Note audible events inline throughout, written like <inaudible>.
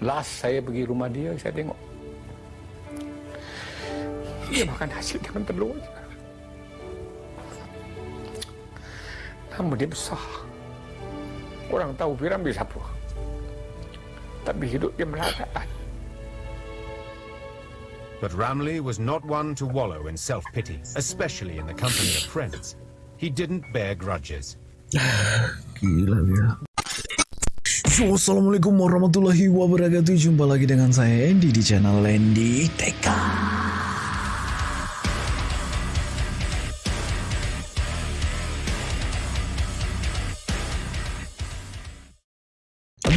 last saya pergi rumah dia saya tengok dia makan hasil dengan telur je. nama dia besar orang tahu Piramli siapa tapi hidup dia melarat But Ramley was not one to wallow in self-pity, especially in the company of friends. He didn't bear grudges. <sighs> Gila dia. Assalamualaikum warahmatullahi wabarakatuh. Jumpa lagi dengan saya Andy di channel Andy TK.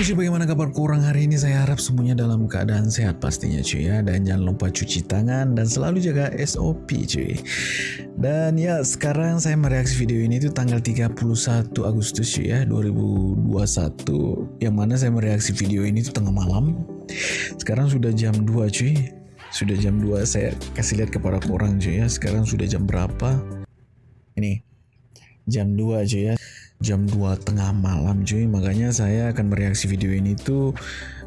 Cuy bagaimana kabar kurang hari ini? Saya harap semuanya dalam keadaan sehat pastinya cuy ya. Dan jangan lupa cuci tangan dan selalu jaga SOP cuy. Dan ya sekarang saya mereaksi video ini tuh tanggal 31 Agustus cuy ya 2021 Yang mana saya mereaksi video ini tuh tengah malam. Sekarang sudah jam 2 cuy. Sudah jam 2 saya kasih lihat kepada orang cuy ya. Sekarang sudah jam berapa? Ini jam 2 cuy ya jam 2 tengah malam cuy. Makanya saya akan mereaksi video ini tuh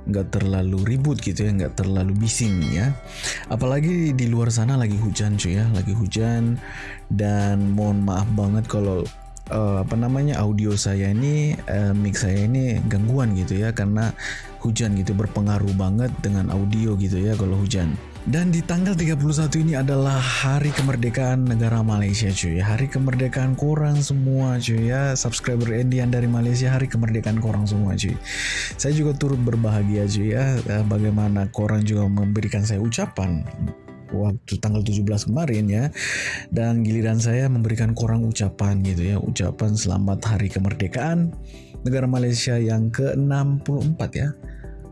nggak terlalu ribut gitu ya nggak terlalu bising ya. Apalagi di luar sana lagi hujan cuy ya. Lagi hujan. Dan mohon maaf banget kalau uh, apa namanya audio saya ini uh, mix saya ini gangguan gitu ya karena hujan gitu berpengaruh banget dengan audio gitu ya kalau hujan dan di tanggal 31 ini adalah hari kemerdekaan negara Malaysia cuy. Hari kemerdekaan korang semua cuy ya. Subscriber Endian dari Malaysia hari kemerdekaan korang semua cuy. Saya juga turut berbahagia cuy ya. Eh, Bagaimana korang juga memberikan saya ucapan waktu tanggal 17 kemarin ya. Dan giliran saya memberikan korang ucapan gitu ya. Ucapan selamat hari kemerdekaan negara Malaysia yang ke-64 ya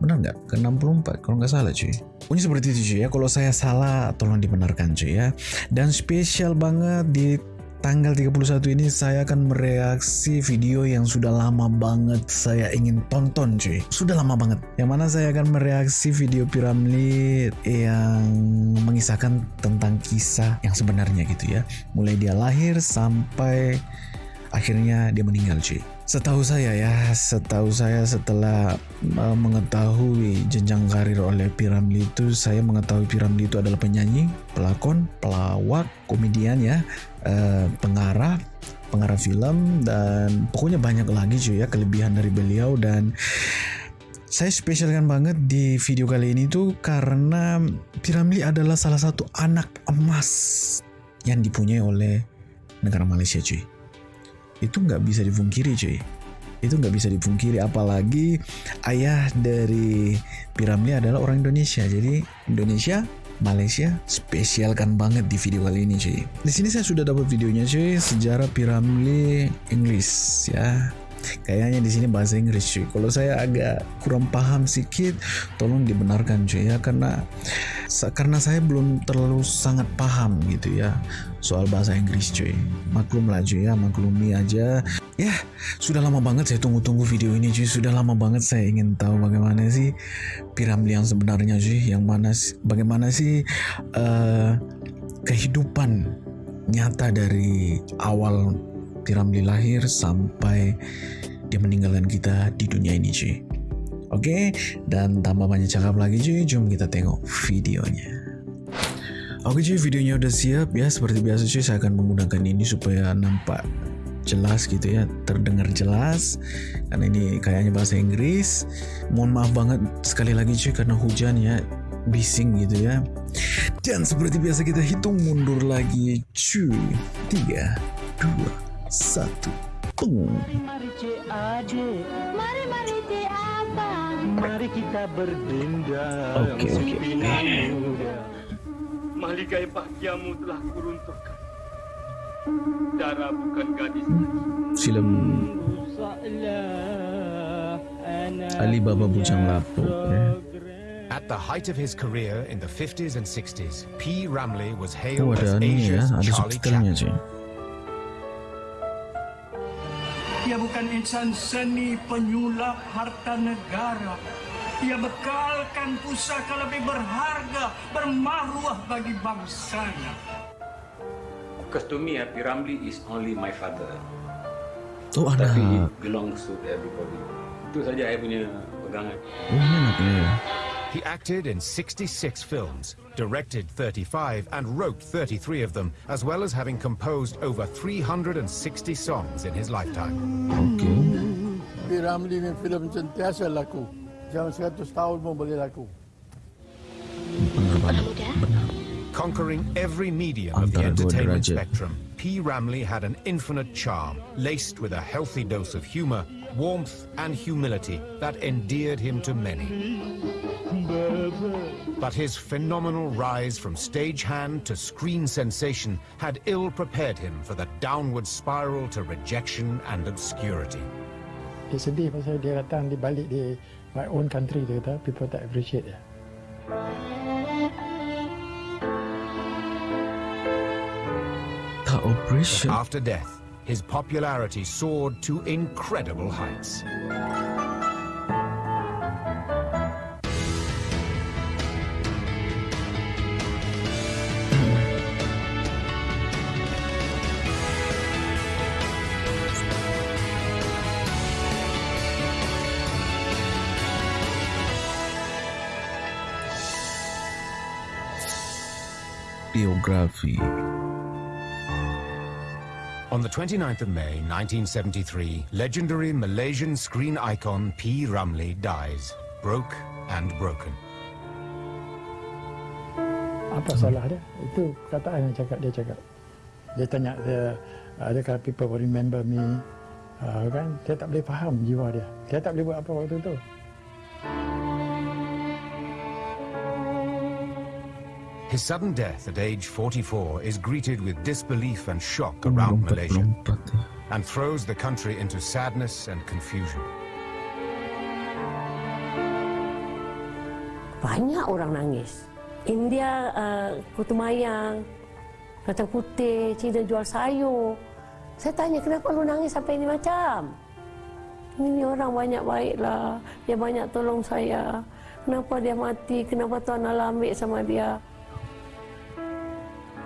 benar nggak? Ke 64 kalau nggak salah cuy. Pokoknya seperti itu cuy ya. Kalau saya salah tolong dibenarkan cuy ya. Dan spesial banget di tanggal 31 ini saya akan mereaksi video yang sudah lama banget saya ingin tonton cuy. Sudah lama banget. Yang mana saya akan mereaksi video Piramli yang mengisahkan tentang kisah yang sebenarnya gitu ya. Mulai dia lahir sampai akhirnya dia meninggal cuy Setahu saya ya, setahu saya setelah uh, mengetahui jenjang karir oleh Piramli itu, saya mengetahui Piramli itu adalah penyanyi, pelakon, pelawak, komedian ya, uh, pengarah, pengarah film dan pokoknya banyak lagi cuy ya kelebihan dari beliau. Dan saya spesialkan banget di video kali ini tuh karena Piramli adalah salah satu anak emas yang dipunyai oleh negara Malaysia cuy itu nggak bisa dipungkiri cuy. Itu nggak bisa dipungkiri apalagi ayah dari Piramli adalah orang Indonesia. Jadi Indonesia Malaysia spesialkan banget di video kali ini cuy. Di sini saya sudah dapat videonya cuy. Sejarah Piramli English ya Kayaknya di sini bahasa Inggris cuy. Kalau saya agak kurang paham sedikit, tolong dibenarkan cuy ya karena karena saya belum terlalu sangat paham gitu ya soal bahasa Inggris cuy. Maklum lah cuy ya, maklumi aja. Ya, sudah lama banget saya tunggu-tunggu video ini cuy. Sudah lama banget saya ingin tahu bagaimana sih piramid yang sebenarnya cuy. Yang mana bagaimana sih uh, kehidupan nyata dari awal Piramli lahir sampai dia meninggalkan kita di dunia ini cuy. Oke, dan tanpa banyak cakap lagi cuy, jom kita tengok videonya. Oke cuy, videonya udah siap ya. Seperti biasa cuy, saya akan menggunakan ini supaya nampak jelas gitu ya, terdengar jelas. Karena ini kayaknya bahasa Inggris. Mohon maaf banget sekali lagi cuy karena hujan ya, bising gitu ya. Dan seperti biasa kita hitung mundur lagi cuy. 3, 2, satu. Mari mari CAD. Mari mari apa? Mari kita berdendam. Oke oke oke. Maligai bahagiamu telah kuruntuhkan. Darah bukan gadis lagi. Film Alibaba Bujang Lapuk. Ya. At the height of his career in the 50s and 60s, P. Ramley was Oh hailed as ni ya, Asia's ada Charlie Chaplin. Ia bukan insan seni penyulap harta negara. Ia bekalkan pusaka lebih berharga, bermaruah bagi bangsanya. Because to me, Happy Ramli is only my father. Oh Tapi ada. it belongs to everybody. Itu saja saya punya pegangan. Oh, ya. He acted in 66 films, directed 35, and wrote 33 of them, as well as having composed over 360 songs in his lifetime. Oke. P. Ramlee ni filem sentiasa laku. Jangan 100 tahun pun laku. Benar banget. Benar. Conquering every medium of the entertainment spectrum, P. Ramlee had an infinite charm, laced with a healthy dose of humor, warmth, and humility that endeared him to many. But his phenomenal rise from stagehand to screen sensation had ill prepared him for the downward spiral to rejection and obscurity. Dia sedih pasal dia datang di balik di my own country dia kata people tak appreciate dia. Tak operation. After death, his popularity soared to incredible heights. Biografi. On the 29th of May 1973, legendary Malaysian screen icon P. Ramlee dies, broke and broken. Apa salah dia? Itu kataan yang cakap dia cakap. Dia tanya dia adakah people will remember me uh, kan dia tak boleh faham jiwa dia. Dia tak boleh buat apa waktu tu. His sudden death at age 44 is greeted with disbelief and shock around Malaysia and throws the country into sadness and confusion. Banyak orang nangis. India uh, kutu mayang, kacang putih, Cina jual sayur. Saya tanya kenapa lu nangis sampai ini macam? Ini orang banyak baiklah, dia banyak tolong saya. Kenapa dia mati? Kenapa Tuhan Allah ambil sama dia?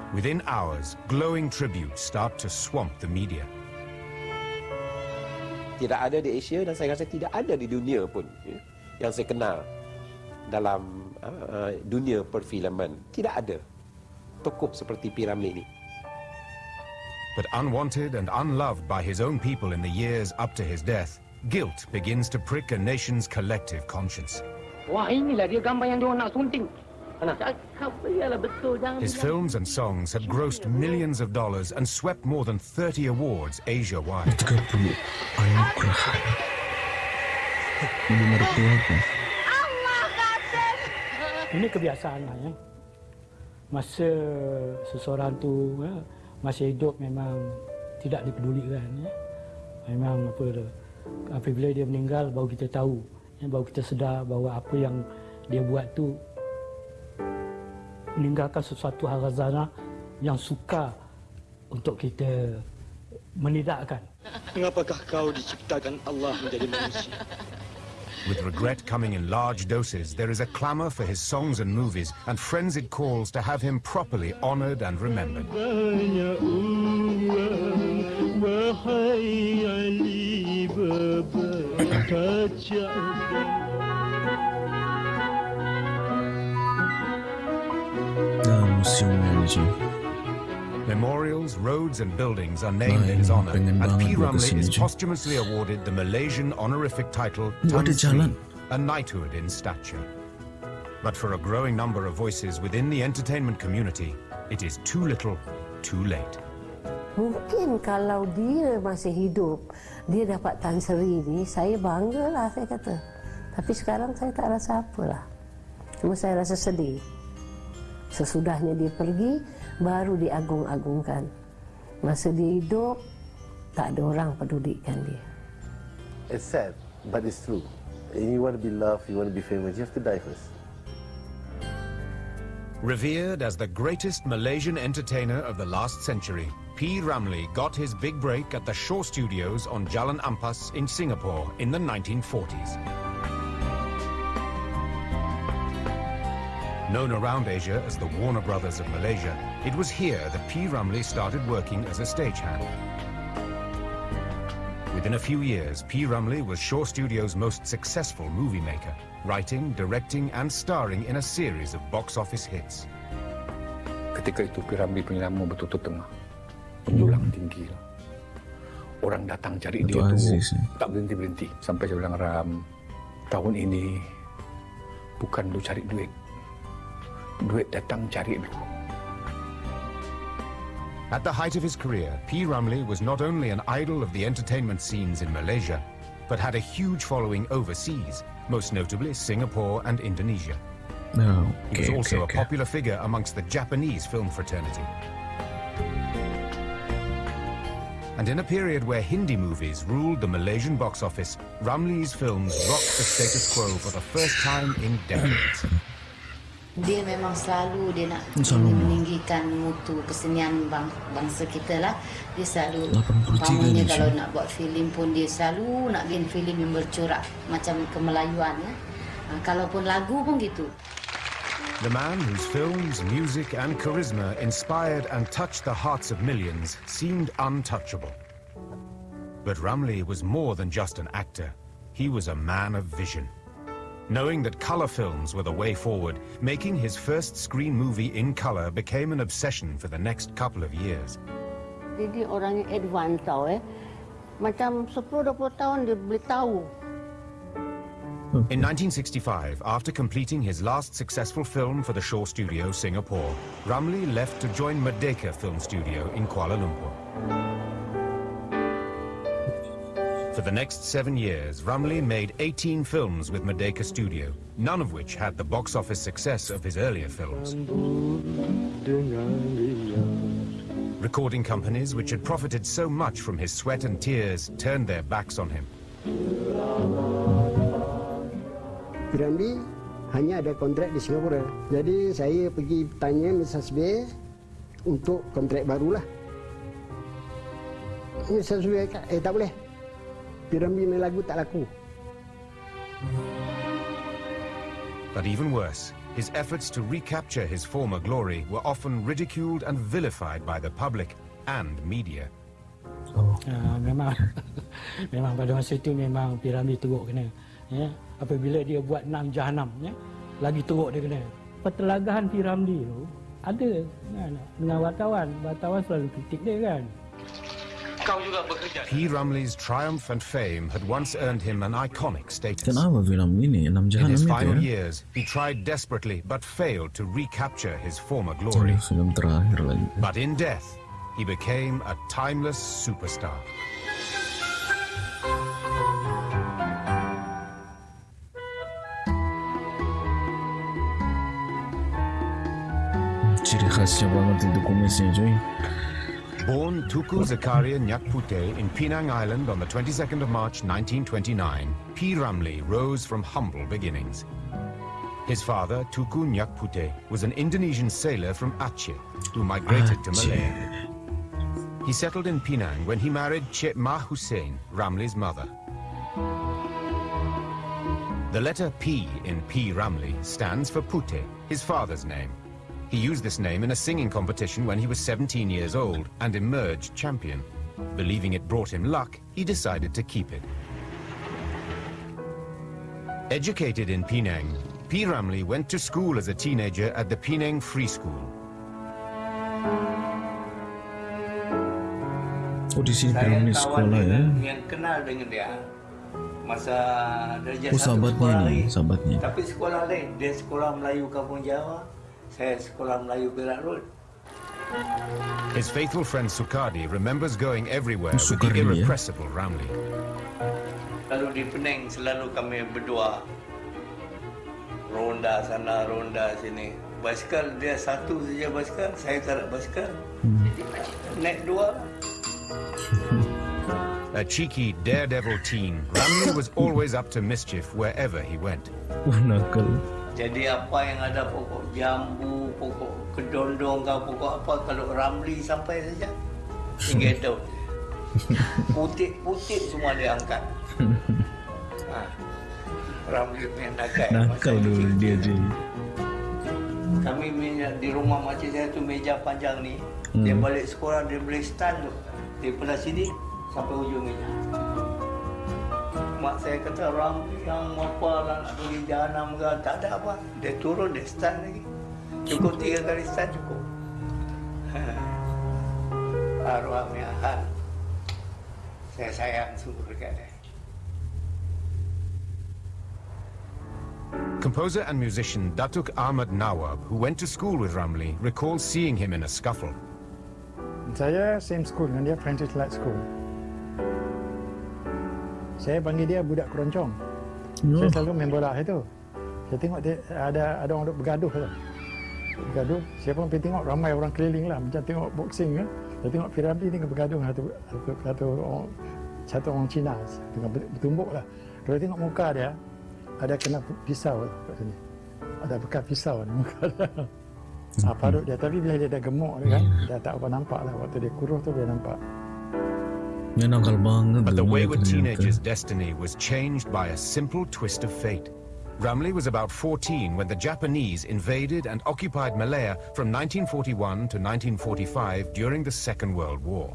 Within hours, glowing tributes start to swamp the media. tidak ada di Asia dan saya rasa tidak ada di dunia pun ya, yang saya kenal dalam uh, dunia perfilman tidak ada tokoh seperti P. Ramlee ini But unwanted and unloved by his own people in the years up to his death, guilt begins to prick a nation's collective conscience. Wah inilah dia gambar yang dia nak sunting. His films and songs had grossed millions of dollars and swept more than 30 awards Asia-wide. 30 anugerah. Ini kebiasaan lah ya. Masa seseorang tu ya, masih hidup memang tidak dipedulikan ya. Memang apa. Apabila dia meninggal baru kita tahu, ya, baru kita sedar bahawa apa yang dia buat tu meninggalkan sesuatu hal khazanah yang suka untuk kita menidakkan. Mengapakah kau diciptakan Allah menjadi manusia? <laughs> With regret coming in large doses, there is a clamor for his songs and movies and frenzied calls to have him properly honored and remembered. <clears throat> nih cuy. Memorials, roads and buildings are named Nah, in his honor, and P. gua Ramlee is posthumously awarded the Malaysian honorific title Tan. Sri, a knighthood in stature. But for a growing number of voices within the entertainment community, it is too little, too late. Mungkin kalau dia masih hidup, dia dapat Tan Sri ni, saya banggalah saya kata. Tapi sekarang saya tak rasa apalah. Cuma saya rasa sedih. Sesudahnya dia pergi, baru diagung-agungkan. Masa dia hidup, tak ada orang pedulikan dia. It's sad, but it's true. And you want to be loved, you want to be famous, you have to die first. Revered as the greatest Malaysian entertainer of the last century, P. Ramlee got his big break at the Shaw Studios on Jalan Ampas in Singapore in the 1940s. Known around Asia as the Warner Brothers of Malaysia, it was here that P. Ramlee started working as a stagehand. Within a few years, P. Ramlee was Shaw Studios' most successful movie maker, writing, directing, and starring in a series of box office hits. Ketika itu P. Piramli punya nama betul-betul tengah. Menjulang tinggi lah. Orang datang cari Itu dia tu Aziz, ya. tak berhenti-berhenti. Sampai saya bilang Ram, tahun ini bukan lu cari duit. Duit datang cari lu. At the height of his career, P. Ramlee was not only an idol of the entertainment scenes in Malaysia, but had a huge following overseas, most notably Singapore and Indonesia. No. Oh, He was also okay, a popular figure amongst the Japanese film fraternity. And in a period where Hindi movies ruled the Malaysian box office, Ramlee's films rocked the status quo for the first time in decades. Dia memang selalu dia nak Selalu. meninggikan mutu kesenian bang, bangsa kita lah. Dia selalu 83 umpamanya ni, kalau nak buat filem pun dia selalu nak bikin filem yang bercorak macam kemelayuan ya. Ha, kalaupun lagu pun gitu. The man whose films, music, and charisma inspired and touched the hearts of millions seemed untouchable. But Rumley was more than just an actor. He was a man of vision. Knowing that color films were the way forward, making his first screen movie in color became an obsession for the next couple of years. Jadi orang advance tau eh. Macam 10-20 tahun dia boleh tahu. In 1965, after completing his last successful film for the Shaw Studio, Singapore, Ramlee left to join Merdeka Film Studio in Kuala Lumpur. For the next seven years, Ramlee made 18 films with Merdeka Studio, none of which had the box office success of his earlier films. Recording companies which had profited so much from his sweat and tears turned their backs on him. Piramli hanya ada kontrak di Singapura. Jadi saya pergi tanya Mrs. B untuk kontrak barulah. Mrs. B eh tak boleh. Piramli ni lagu tak laku. But even worse, his efforts to recapture his former glory were often ridiculed and vilified by the public and media. Uh, memang <laughs> memang pada masa itu memang piramid teruk kena. Ya. Apabila dia buat enam jahanam ya, lagi teruk dia kena. Pertelagahan piramid tu ada kan, dengan wartawan. Wartawan selalu kritik dia kan. Kau juga bekerja. P. Ramlee's triumph and fame had once earned him an iconic status. Kenapa film ini enam In his final years, he tried desperately but failed to recapture his former glory. Ini film terakhir lagi. But in death, he became a timeless superstar. Ciri khasnya banget itu kumisnya cuy. Born Teuku Zakaria Nyak Puteh in Penang Island on the 22nd of March 1929, P. Ramlee rose from humble beginnings. His father, Teuku Nyak Puteh, was an Indonesian sailor from Aceh who migrated to Malaya. He settled in Penang when he married Che Mah Hussein, Ramlee's mother. The letter P in P. Ramlee stands for Puteh, his father's name. He used this name in a singing competition when he was 17 years old and emerged champion. Believing it brought him luck, he decided to keep it. Educated in Penang, P. Ramlee went to school as a teenager at the Penang Free School. Oh di sini Saya Piramli sekolah ya. yang kenal dengan dia masa darjah Oh sahabatnya sekolah ni, lain. sahabatnya. Tapi sekolah lain, dia sekolah Melayu Kampung Jawa, saya sekolah Melayu Perak Road. His faithful friend Sukadi remembers going everywhere with the Sukarli, ya? irrepressible Ramlee. Lalu di Penang selalu kami berdua ronda sana, ronda sini. Basikal dia satu saja basikal, saya tak ada basikal. Naik dua. <laughs> A cheeky, daredevil teen, Ramli was always up to mischief wherever he went. Uh nakal. Jadi apa yang ada pokok jambu, pokok kedondong ke pokok apa kalau Ramli sampai saja tinggal daun. <laughs> Putih-putih semua dia angkat. <laughs> Ha. Ramli punya nakai. Nakal dulu dia je. Kami punya- di rumah makcik saya tu meja panjang ni. Dia Hmm. balik sekolah dia boleh stand tu. Daripada sini sampai hujung meja. Mak saya kata Ramli yang apa lah nak pergi jahanam ke tak ada apa. Dia turun dia start lagi. Cukup tiga kali start cukup. <laughs> Arwah miahan saya sayang sungguh dekat dia. Composer and musician Datuk Ahmad Nawab, who went to school with Ramli, recalls seeing him in a scuffle. Saya same school dengan dia, Francis Light School. Saya panggil dia budak keroncong. Hmm. Saya selalu main bola itu. Saya tengok dia ada ada orang duk bergaduh tu. Bergaduh, saya pun pergi tengok ramai orang keliling lah macam tengok boxing kan. Saya tengok Piramli ni bergaduh satu satu, satu orang satu orang Cina dengan bertumbuk lah. Kalau tengok muka dia ada kena pisau lah kat sini. Ada bekas pisau di muka dia. Ha, parut dia. Tapi bila dia dah gemuk kan, dah tak apa nampak lah. Waktu dia kurus tu dia nampak. Dia nakal banget. But the wayward teenager's destiny was changed by a simple twist of fate. Ramli was about 14 when the Japanese invaded and occupied Malaya from 1941 to 1945 during the Second World War.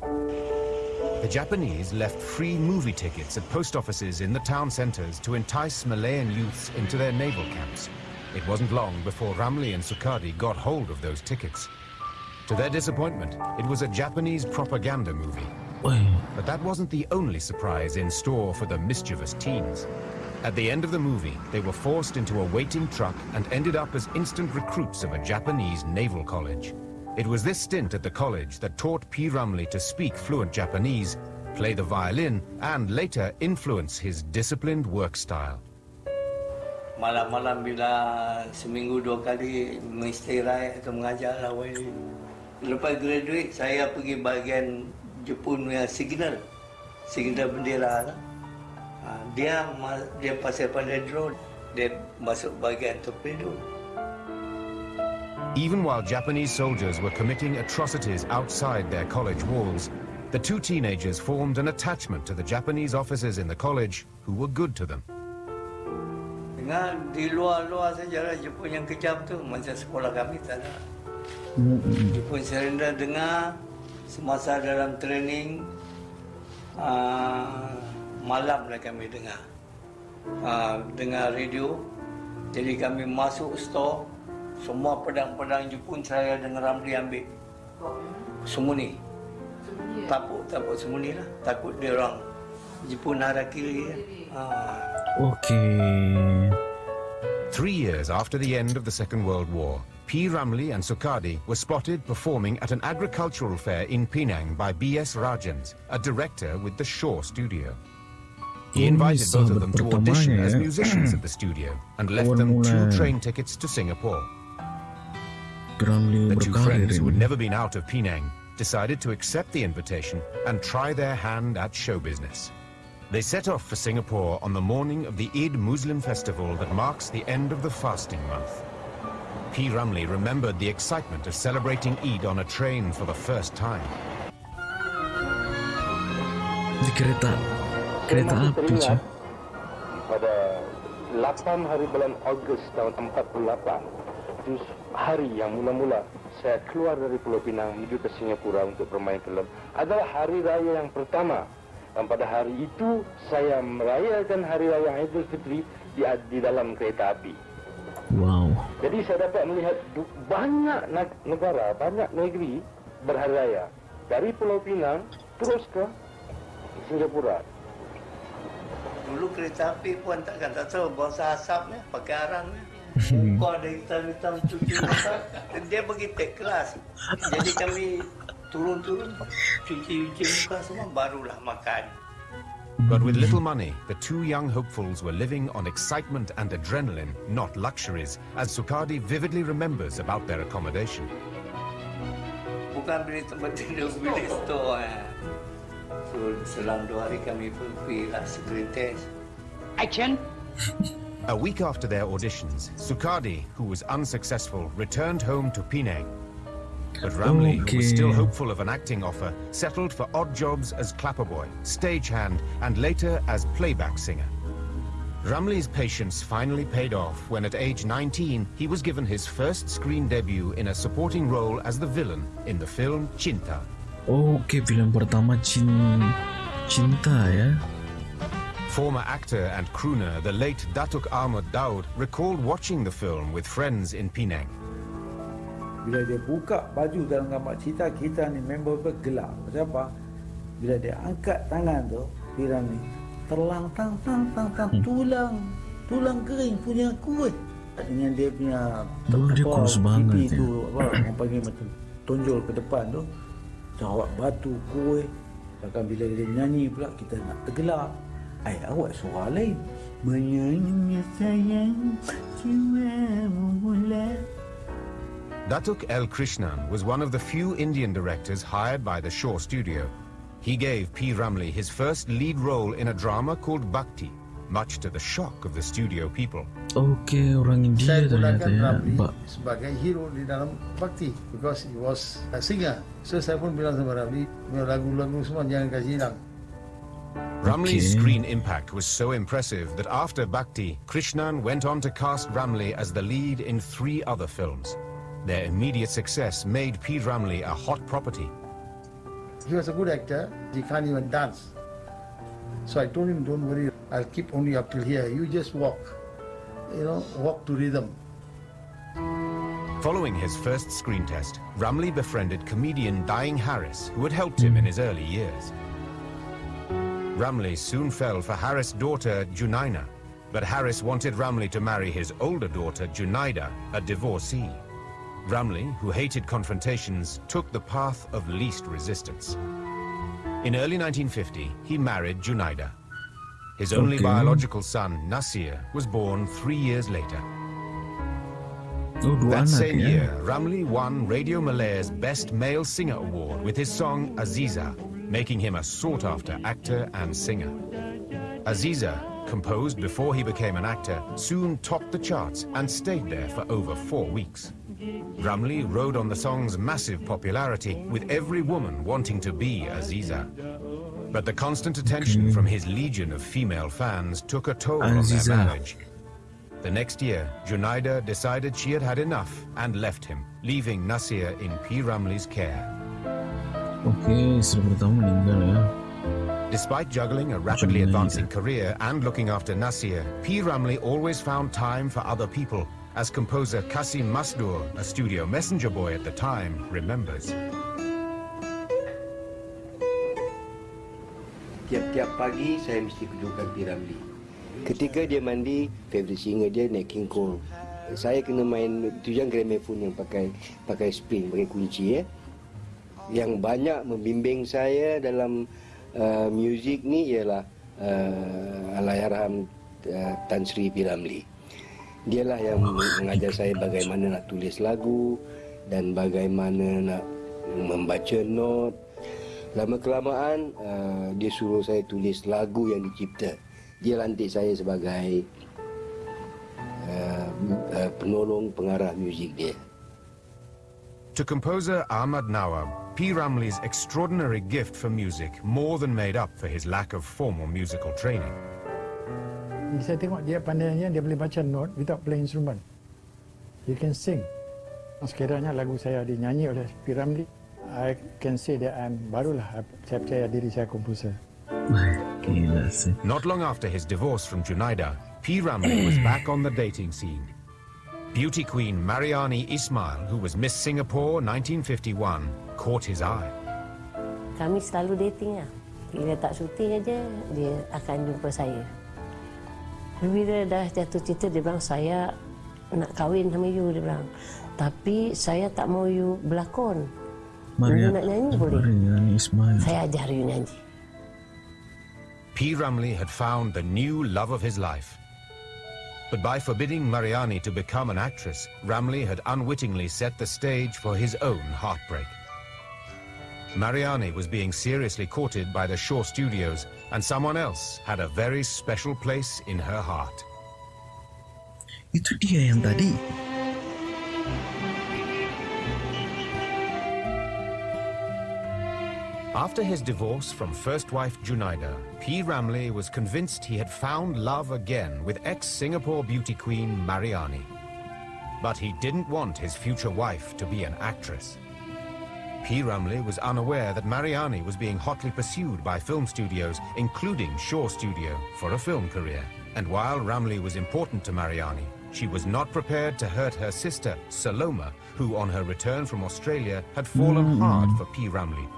The Japanese left free movie tickets at post offices in the town centers to entice Malayan youths into their naval camps. It wasn't long before Ramli and Sukadi got hold of those tickets. To their disappointment, it was a Japanese propaganda movie. But that wasn't the only surprise in store for the mischievous teens. At the end of the movie, they were forced into a waiting truck and ended up as instant recruits of a Japanese naval college. It was this stint at the college that taught P. Ramlee to speak fluent Japanese, play the violin, and later influence his disciplined work style. malam-malam bila seminggu dua kali mengistirai atau mengajar lah Wali. Lepas graduate, saya pergi bahagian Jepun punya signal. Signal bendera lah. Ha, dia dia pasal pada drone, dia masuk bahagian torpedo. Even while Japanese soldiers were committing atrocities outside their college walls, the two teenagers formed an attachment to the Japanese officers in the college who were good to them. Dengar di luar-luar saja lah Jepun yang kejam tu macam sekolah kami tak ada. Jepun surrender dengar semasa dalam training uh, malam lah kami dengar. Uh, dengar radio. Jadi kami masuk store semua pedang-pedang Jepun saya dengan Ramli ambil. Semua ni. Takut takut semua ni lah. Takut dia orang. Jepun harakiri kan uh, Okay. Three years after the end of the Second World War, P. Ramlee and Sukadi were spotted performing at an agricultural fair in Penang by B.S. Rajhans, a director with the Shaw Studio. He invited both of them to audition as musicians at the <clears throat> studio and left them two train tickets to Singapore. The two friends who had never been out of Penang decided to accept the invitation and try their hand at show business. They set off for Singapore on the morning of the Eid Muslim festival that marks the end of the fasting month. P. Rumley remembered the excitement of celebrating Eid on a train for the first time. Di kereta kereta api cuy. pada 8 hari bulan Ogos tahun 48 itu hari yang mula-mula saya keluar dari Pulau Pinang menuju ke Singapura untuk bermain film adalah hari raya yang pertama dan pada hari itu saya merayakan hari raya Aidilfitri di, di dalam kereta api. Wow. Jadi saya dapat melihat banyak neg- negara, banyak negeri berhari raya. Dari Pulau Pinang terus ke Singapura. Dulu kereta api pun takkan tak tahu bahasa asapnya, pakai arangnya. Muka ada hitam-hitam cuci muka. Dia pergi take kelas. Jadi kami turun-turun cuci-cuci muka semua barulah makan. But with little <laughs> money, the two young hopefuls were living on excitement and adrenaline, not luxuries, as Sukadi vividly remembers about their accommodation. Bukan beli tempat tidur, beli store. Eh. Selang dua hari kami pergi lah screen test. Action! A week after their auditions, Sukadi, who was unsuccessful, returned home to Penang. But Ramli, who was still hopeful of an acting offer, settled for odd jobs as clapperboy, stagehand, and later as playback singer. Ramli's patience finally paid off when at age 19 he was given his first screen debut in a supporting role as the villain in the film Cinta. Oke, film pertama cin cinta ya. Former actor and crooner, the late Datuk Ahmad Daud, recalled watching the film with friends in Penang. Bila dia buka baju dalam gambar cerita, kita ni member bergelak. Pasal apa? Bila dia angkat tangan tu, Piram ni, terlang tang tang tang tang tulang tulang kering punya kuih dengan dia punya Dulu dia kurus banget ya. tu apa <coughs> orang panggil macam tonjol ke depan tu awak batu kuih bahkan bila dia nyanyi pula kita nak tergelak ai awak suara lain menyanyi sayang jiwamu mula Datuk L. Krishnan was one of the few Indian directors hired by the Shaw Studio. He gave P. Ramlee his first lead role in a drama called Bhakti, much to the shock of the studio people. Oke, orang India Saya ternyata ya. Ramli sebagai hero di dalam Bakti because he was a singer. So saya pun bilang sama Ramli, lagu-lagu semua jangan kasih hilang. Ramlee's Okay. screen impact was so impressive that after Bhakti, Krishnan went on to cast Ramlee as the lead in three other films. Their immediate success made P. Ramlee a hot property. He was a good actor. He can't even dance. So I told him, don't worry, I'll keep only up till here. You just walk. You know, walk to rhythm. Following his first screen test, Ramlee befriended comedian Daeng Harris, who had helped him in his early years. Ramlee soon fell for Harris' daughter, Junaina, but Harris wanted Ramlee to marry his older daughter, Junaida, a divorcee. Ramlee, who hated confrontations, took the path of least resistance. In early 1950, he married Junaida. His only Okay. biological son, Nasir, was born three years later. Dua That same ya. year, Ramlee won Radio Malaya's Best Male Singer Award with his song Aziza, making him a sought-after actor and singer. Aziza, composed before he became an actor, soon topped the charts and stayed there for over four weeks. Ramlee rode on the song's massive popularity, with every woman wanting to be Aziza. But the constant attention mm. from his legion of female fans took a toll on Aziza. their marriage. The next year, Junaida decided she had had enough and left him, leaving Nasir in P. Ramlee's care. Oke, istri pertama meninggal ya. Despite juggling a rapidly advancing career and looking after Nasir, P. Ramlee always found time for other people, as composer Kasim Masdur, a studio messenger boy at the time, remembers. Tiap-tiap pagi saya mesti kedudukan P. Ramlee. Ketika dia mandi, favorite singer dia Nat King Cole. Saya kena main tu yang gramophone yang pakai pakai spring, pakai kunci ya. Yang banyak membimbing saya dalam uh, muzik ni ialah uh, Allahyarham uh, Tan Sri P. Dialah yang mengajar saya bagaimana nak tulis lagu dan bagaimana nak membaca not. Lama kelamaan uh, dia suruh saya tulis lagu yang dicipta. Dia lantik saya sebagai uh, uh, penolong pengarah muzik dia. To composer Ahmad Nawab, P. Ramlee's extraordinary gift for music more than made up for his lack of formal musical training. Saya tengok dia pandainya dia boleh baca note without playing instrument. He can sing. Sekiranya lagu saya dinyanyi oleh P. Ramlee, I can say that I'm barulah saya percaya diri saya komposer. Not long after his divorce from Junaida, P. Ramlee was back on the dating scene. Beauty queen Mariani Ismail, who was Miss Singapore 1951, caught his eye. Kami selalu dating lah. Bila tak syuting aja, dia akan jumpa saya. Bila dah jatuh cinta, dia bilang, saya nak kahwin sama you, dia bilang. Tapi saya tak mau you berlakon. Maria, You nak nyanyi boleh? Mariani Ismail. Saya ajar you nyanyi. P. Ramlee had found the new love of his life. But by forbidding Mariani to become an actress, Ramlee had unwittingly set the stage for his own heartbreak. Mariani was being seriously courted by the Shaw Studios, and someone else had a very special place in her heart. Itu dia yang tadi. After his divorce from first wife Junaida, P. Ramlee was convinced he had found love again with ex-Singapore beauty queen Mariani. But he didn't want his future wife to be an actress. P. Ramlee was unaware that Mariani was being hotly pursued by film studios, including Shaw Studio, for a film career. And while Ramlee was important to Mariani, she was not prepared to hurt her sister, Saloma, who on her return from Australia had fallen hard for P. Ramlee.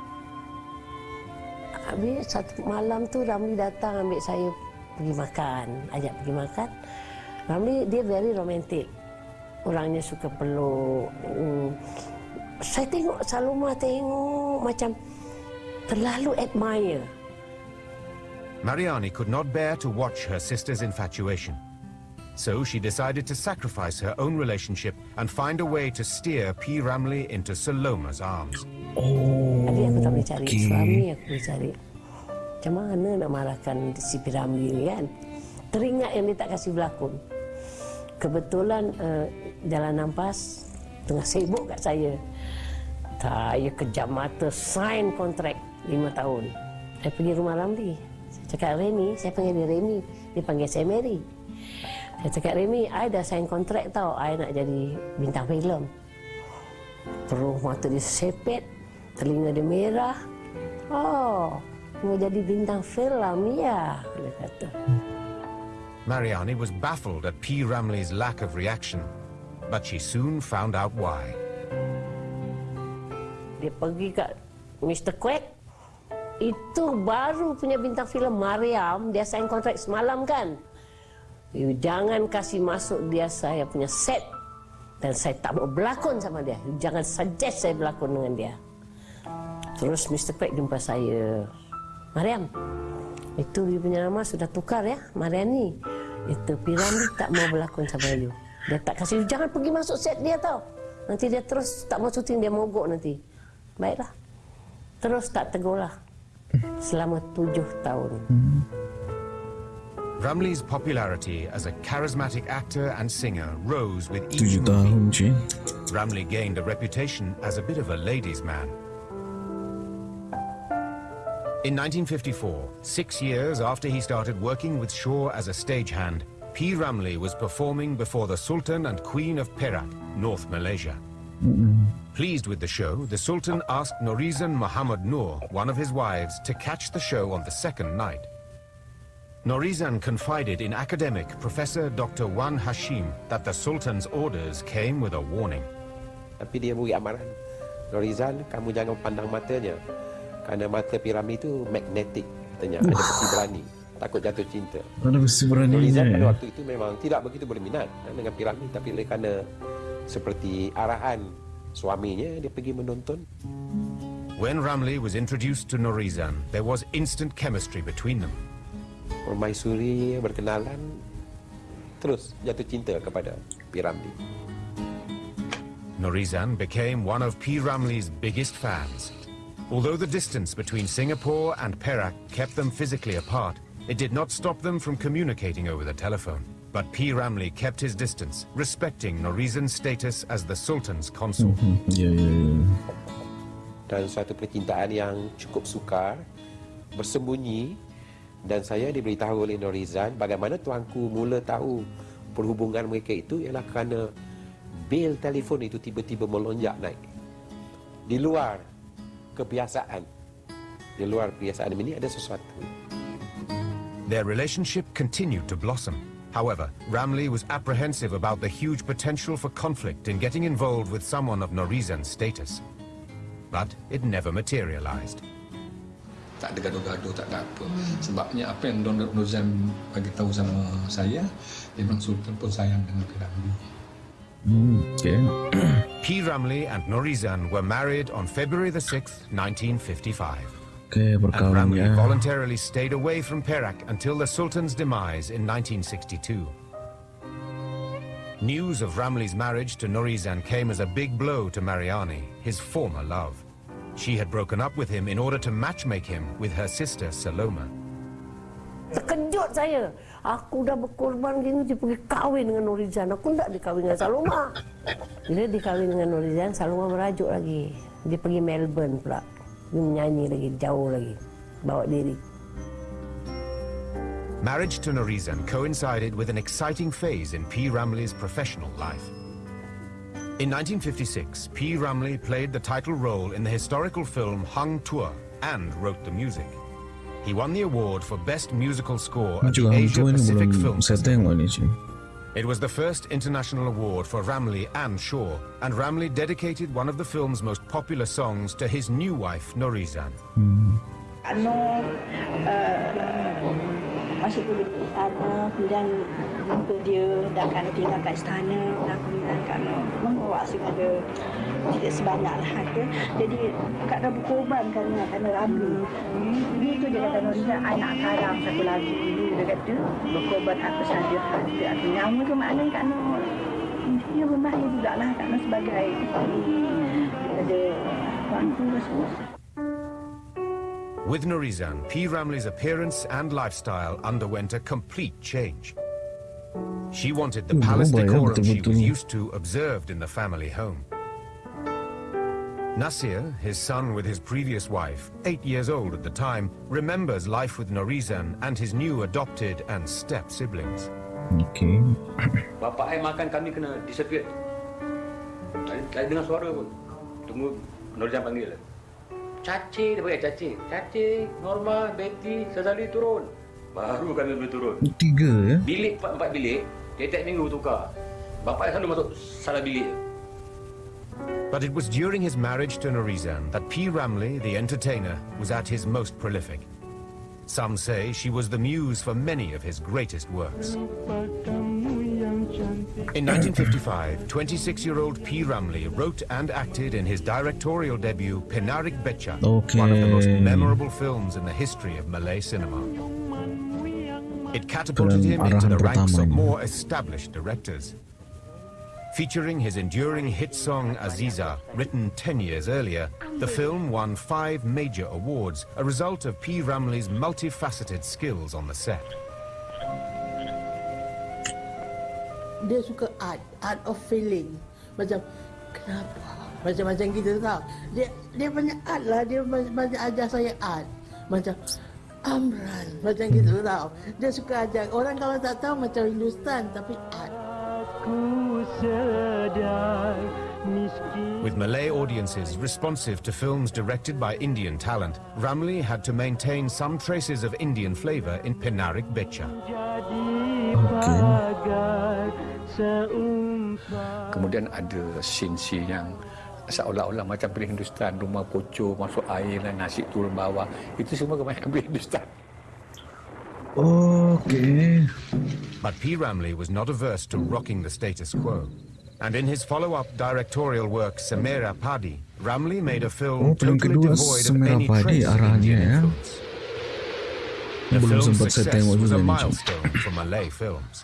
Habis satu malam tu Ramli datang ambil saya pergi makan, ajak pergi makan. Ramli dia very romantic. Orangnya suka peluk. Hmm. Saya tengok Saloma tengok macam terlalu admire. Mariani could not bear to watch her sister's infatuation. So she decided to sacrifice her own relationship and find a way to steer P. Ramley into Saloma's arms. Oh, Adik aku tak boleh cari okay. suami, aku boleh cari. Macam mana nak marahkan si P. Ramley ni kan? Teringat yang dia tak kasih berlakon. Kebetulan uh, jalan nampas tengah sibuk kat saya. Saya kejam mata sign kontrak lima tahun. Saya pergi rumah Ramli. Saya cakap Remy, saya panggil dia Remy. Dia panggil saya Mary. Saya cakap Remy, I dah sign kontrak tau. I nak jadi bintang filem. Terus mata dia sepet, telinga dia merah. Oh, mau jadi bintang filem ya, dia kata. Mariani was baffled at P. Ramley's lack of reaction, but she soon found out why. Dia pergi kat Mr. Quack. Itu baru punya bintang filem Mariam. Dia sign kontrak semalam kan. You jangan kasih masuk dia saya punya set. Dan saya tak mau berlakon sama dia. You jangan suggest saya berlakon dengan dia. Terus Mr. Quack jumpa saya. Mariam, itu you punya nama sudah tukar ya, Mariani. Itu Piramli tak mau berlakon sama you. Dia tak kasih, jangan pergi masuk set dia tau. Nanti dia terus tak mau syuting, dia mogok nanti. Baiklah. Terus tak tegur lah. Selama tujuh tahun. Ramley's popularity as a charismatic actor and singer rose with each Tujuh movie. tahun, cuy. Ramley gained a reputation as a bit of a ladies' man. In 1954, six years after he started working with Shaw as a stagehand, P. Ramlee was performing before the Sultan and Queen of Perak, North Malaysia. Pleased with the show, the Sultan asked Norizan Muhammad Noor, one of his wives, to catch the show on the second night. Norizan confided in academic Professor Dr. Wan Hashim that the Sultan's orders came with a warning. Tapi dia beri amaran. Norizal, kamu jangan pandang matanya. Kerana mata piramid itu magnetic katanya. Ada besi berani. Takut jatuh cinta. Ada besi beraninya Norizal pada ya. waktu itu memang tidak begitu berminat eh, dengan piramid. Tapi oleh kerana seperti arahan suaminya, dia pergi menonton. When Ramley was introduced to Norizan, there was instant chemistry between them. Permaisuri berkenalan, terus jatuh cinta kepada piramid. Norizan became one of P. Ramley's biggest fans. Although the distance between Singapore and Perak kept them physically apart, it did not stop them from communicating over the telephone. But P. Ramley kept his distance, respecting Norizan's status as the Sultan's consort. Ya, ya, ya. dan suatu percintaan yang cukup sukar bersembunyi dan saya diberitahu oleh Norizan bagaimana tuanku mula tahu perhubungan mereka itu ialah kerana bil telefon itu tiba-tiba melonjak naik di luar kebiasaan di luar kebiasaan ini ada sesuatu Their relationship continued to blossom. However, Ramlee was apprehensive about the huge potential for conflict in getting involved with someone of Norizan's status. But it never materialized. tak ada gaduh-gaduh, tak ada apa. Sebabnya apa yang Don Nozan bagi tahu sama saya, dia bilang Sultan pun sayang dengan Piramli. Hmm, okay. P. Ramlee and Norizan were married on February the 6th, 1955. Okay, And berkawan ya. voluntarily stayed away from Perak until the Sultan's demise in 1962. News of Ramli's marriage to Norizan came as a big blow to Mariani, his former love. She had broken up with him in order to matchmake him with her sister Saloma. Terkejut saya. Aku dah berkorban gini dia pergi kahwin dengan Norizan. Aku tak dikahwin dengan Saloma. Bila dikahwin dengan Norizan, Saloma merajuk lagi. Dia pergi Melbourne pula. Dia menyanyi lagi, jauh lagi. Bawa diri. Marriage to Norizan coincided with an exciting phase in P. Ramlee's professional life. In 1956, P. Ramlee played the title role in the historical film Hang Tuah and wrote the music. He won the award for Best Musical Score at the Asia Pacific Film Festival. It was the first international award for Ramlee and Shaw, and Ramlee dedicated one of the film's most popular songs to his new wife, Norizan. Ano, tidak sebanyak lah. Ya. Jadi Kak Rabu korban kerana kerana Rabu. Hmm. Dia tu dia kata Norisa anak karam satu lagi. dulu. Dia kata berkorban aku saja hati. Aku nyawa tu maknanya Kak Nur. Dia bermakna juga lah Kak Nur sebagai ada waktu semua. With Nurizan, P. Ramli's appearance and lifestyle underwent a complete change. She wanted the hmm, palace decorum she was used to observed in the family home. Nasir, his son with his previous wife, eight years old at the time, remembers life with Norizan and his new adopted and step siblings. Okay. <coughs> Bapak saya makan kami kena disappear. Tak tak dengar suara pun. Tunggu Nurjan panggil. Caci dia panggil Caci. Caci, Norma, Betty, Sazali turun. Baru kami boleh turun. Tiga ya. Bilik empat, empat bilik, tiap-tiap minggu tukar. Bapak saya selalu masuk salah bilik. But it was during his marriage to Norizan that P. Ramlee, the entertainer, was at his most prolific. Some say she was the muse for many of his greatest works. In 1955, 26-year-old P. Ramlee wrote and acted in his directorial debut Penarik Becha, one of the most memorable films in the history of Malay cinema. It catapulted him into the ranks of more established directors. Featuring his enduring hit song Aziza, written 10 years earlier, the film won five major awards, a result of P. Ramlee's multifaceted skills on the set. dia suka art art of feeling. Macam kenapa? Macam-macam gitu tau. Dia dia banyak art lah. Dia banyak, ajar saya art. Macam Amran. Macam gitu tau. Dia suka ajar. Orang kalau tak tahu macam Hindustan tapi art With Malay audiences responsive to films directed by Indian talent, Ramlee had to maintain some traces of Indian flavor in Penarik Becha. Kemudian ada scene-scene yang seolah-olah macam film Hindustan, rumah kocok, masuk air dan nasi turun bawah. Itu semua kebanyakan film Hindustan. Okay. But P. Ramlee was not averse to rocking the status quo. And in his follow-up directorial work, Semerah Padi, Ramlee made a film Oh, film totally kedua devoid of Samera any Padi trace of arahannya Indian ya. influence. The Belum film's sempat saya success was a ni, Cik. milestone for Malay films.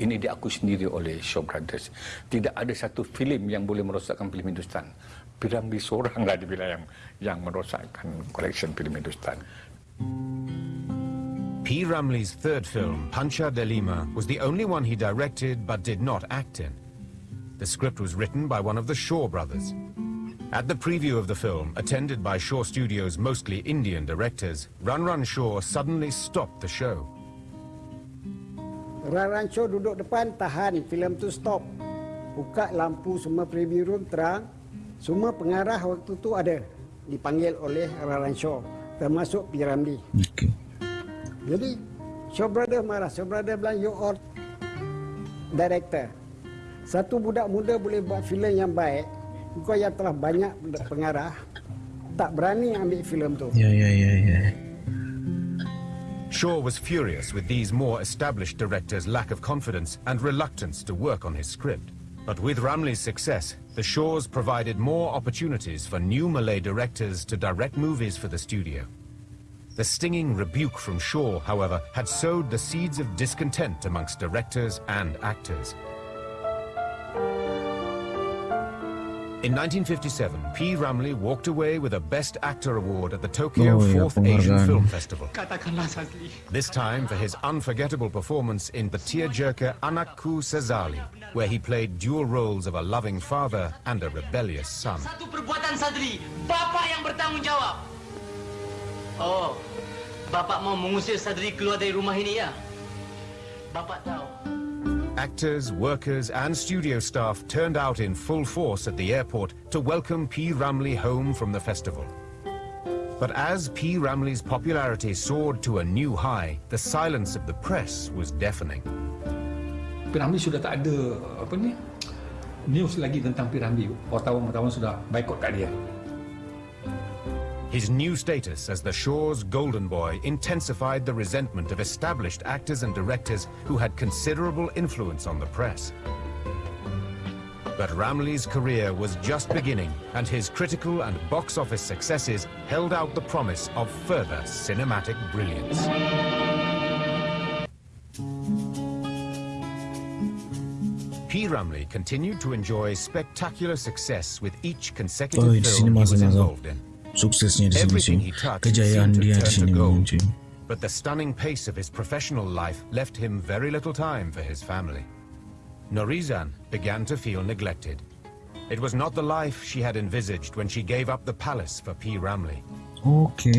Ini diakui sendiri oleh Shaw Brothers. Tidak ada satu filem yang boleh merosakkan filem Hindustan. Piramli seoranglah dibilang yang yang merosakkan collection filem Hindustan. P. Ramlee's third film, Panca Delima, was the only one he directed but did not act in. The script was written by one of the Shaw brothers. At the preview of the film, attended by Shaw Studios' mostly Indian directors, Run Run Shaw suddenly stopped the show. Rancho duduk depan tahan filem tu stop. Buka lampu semua preview room terang. Semua pengarah waktu tu ada dipanggil oleh Rancho termasuk P. Ramlee. Okay. Jadi Shaw Brother marah. Shaw Brother bilang you are director. Satu budak muda boleh buat filem yang baik. Kau yang telah banyak pengarah tak berani ambil filem tu. Ya ya ya ya. Shaw was furious with these more established directors' lack of confidence and reluctance to work on his script. But with Ramlee's success, the Shaws provided more opportunities for new Malay directors to direct movies for the studio. The stinging rebuke from Shaw, however, had sowed the seeds of discontent amongst directors and actors. In 1957, P. Ramlee walked away with a Best Actor award at the Tokyo Oh, ya, 4th Asian penghargaan. Film Festival. This time for his unforgettable performance in the tearjerker Anakku Sazali, where he played dual roles of a loving father and a rebellious son. Satu perbuatan Sadri, Bapak yang bertanggungjawab. Oh, Bapak mau mengusir Sadri keluar dari rumah ini ya? Bapak tahu, Actors, workers and studio staff turned out in full force at the airport to welcome P. Ramlee home from the festival. But as P. Ramlee's popularity soared to a new high, the silence of the press was deafening. P. Ramlee sudah tak ada apa ni news lagi tentang P. Ramlee. Wartawan-wartawan sudah baikot kat dia. His new status as the Shaw's golden boy intensified the resentment of established actors and directors who had considerable influence on the press. But Ramlee's career was just beginning, and his critical and box office successes held out the promise of further cinematic brilliance. P. Ramlee continued to enjoy spectacular success with each consecutive Oh, film he was involved in. Suksesnya di sini Everything cuy. he touched Kejayaan seemed to dia di turn to sini gold. But the stunning pace of his professional life left him very little time for his family. Norizan began to feel neglected. It was not the life she had envisaged when she gave up the palace for P. Ramlee. Oke.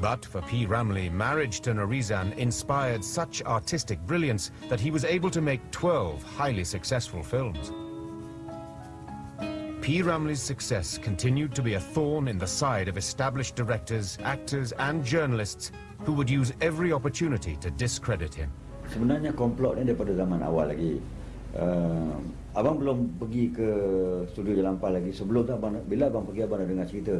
But for P. Ramlee, marriage to Norizan inspired such artistic brilliance that he was able to make 12 highly successful films. P. Ramlee's success continued to be a thorn in the side of established directors, actors and journalists who would use every opportunity to discredit him. Sebenarnya komplot ni daripada zaman awal lagi. Uh, abang belum pergi ke studio Jalampah lagi. Sebelum tu abang bila abang pergi abang dah dengar cerita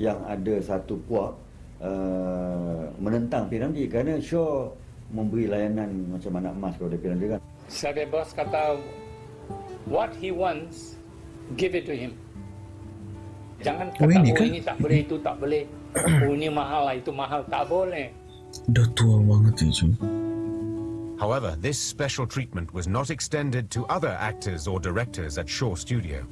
yang ada satu puak uh, menentang Piramli kerana Shaw memberi layanan macam anak emas kepada Piramli kan. Sabe bos kata what he wants give it to him. Jangan Oh, kata ini oh ini tak boleh itu tak boleh. oh ini mahal lah itu mahal tak boleh. Udah tua banget ya cuy. However, this special treatment was not extended to other actors or directors at Shaw Studio.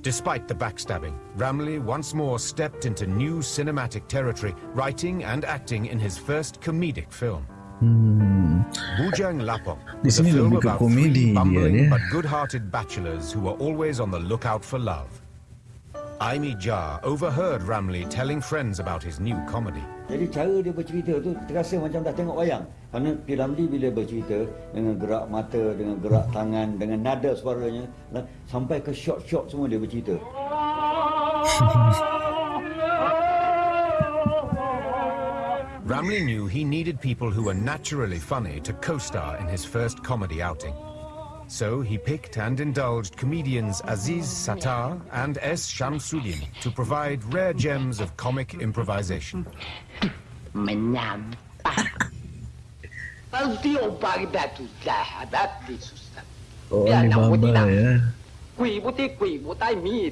Despite the backstabbing, Ramlee once more stepped into new cinematic territory, writing and acting in his first comedic film. Hmm. Bujang Lapok Di sini film lebih ke about komedi three dia, bumbling dia. but good-hearted bachelors who were always on the lookout for love. Aimi Jar overheard Ramlee telling friends about his new comedy. Jadi cara dia bercerita tu terasa macam dah tengok wayang. Kerana Piramli bila bercerita dengan gerak mata, dengan gerak tangan, dengan nada suaranya nah, sampai ke shot-shot semua dia bercerita. <laughs> Ramlee knew he needed people who were naturally funny to co-star in his first comedy outing. So he picked and indulged comedians Aziz Sattar and S. Shamsuddin to provide rare gems of comic improvisation. Menyampah. Pasti obat kita tu sahabat di susah. Oh, Ya, nak ya. Kui putih kui butai mi.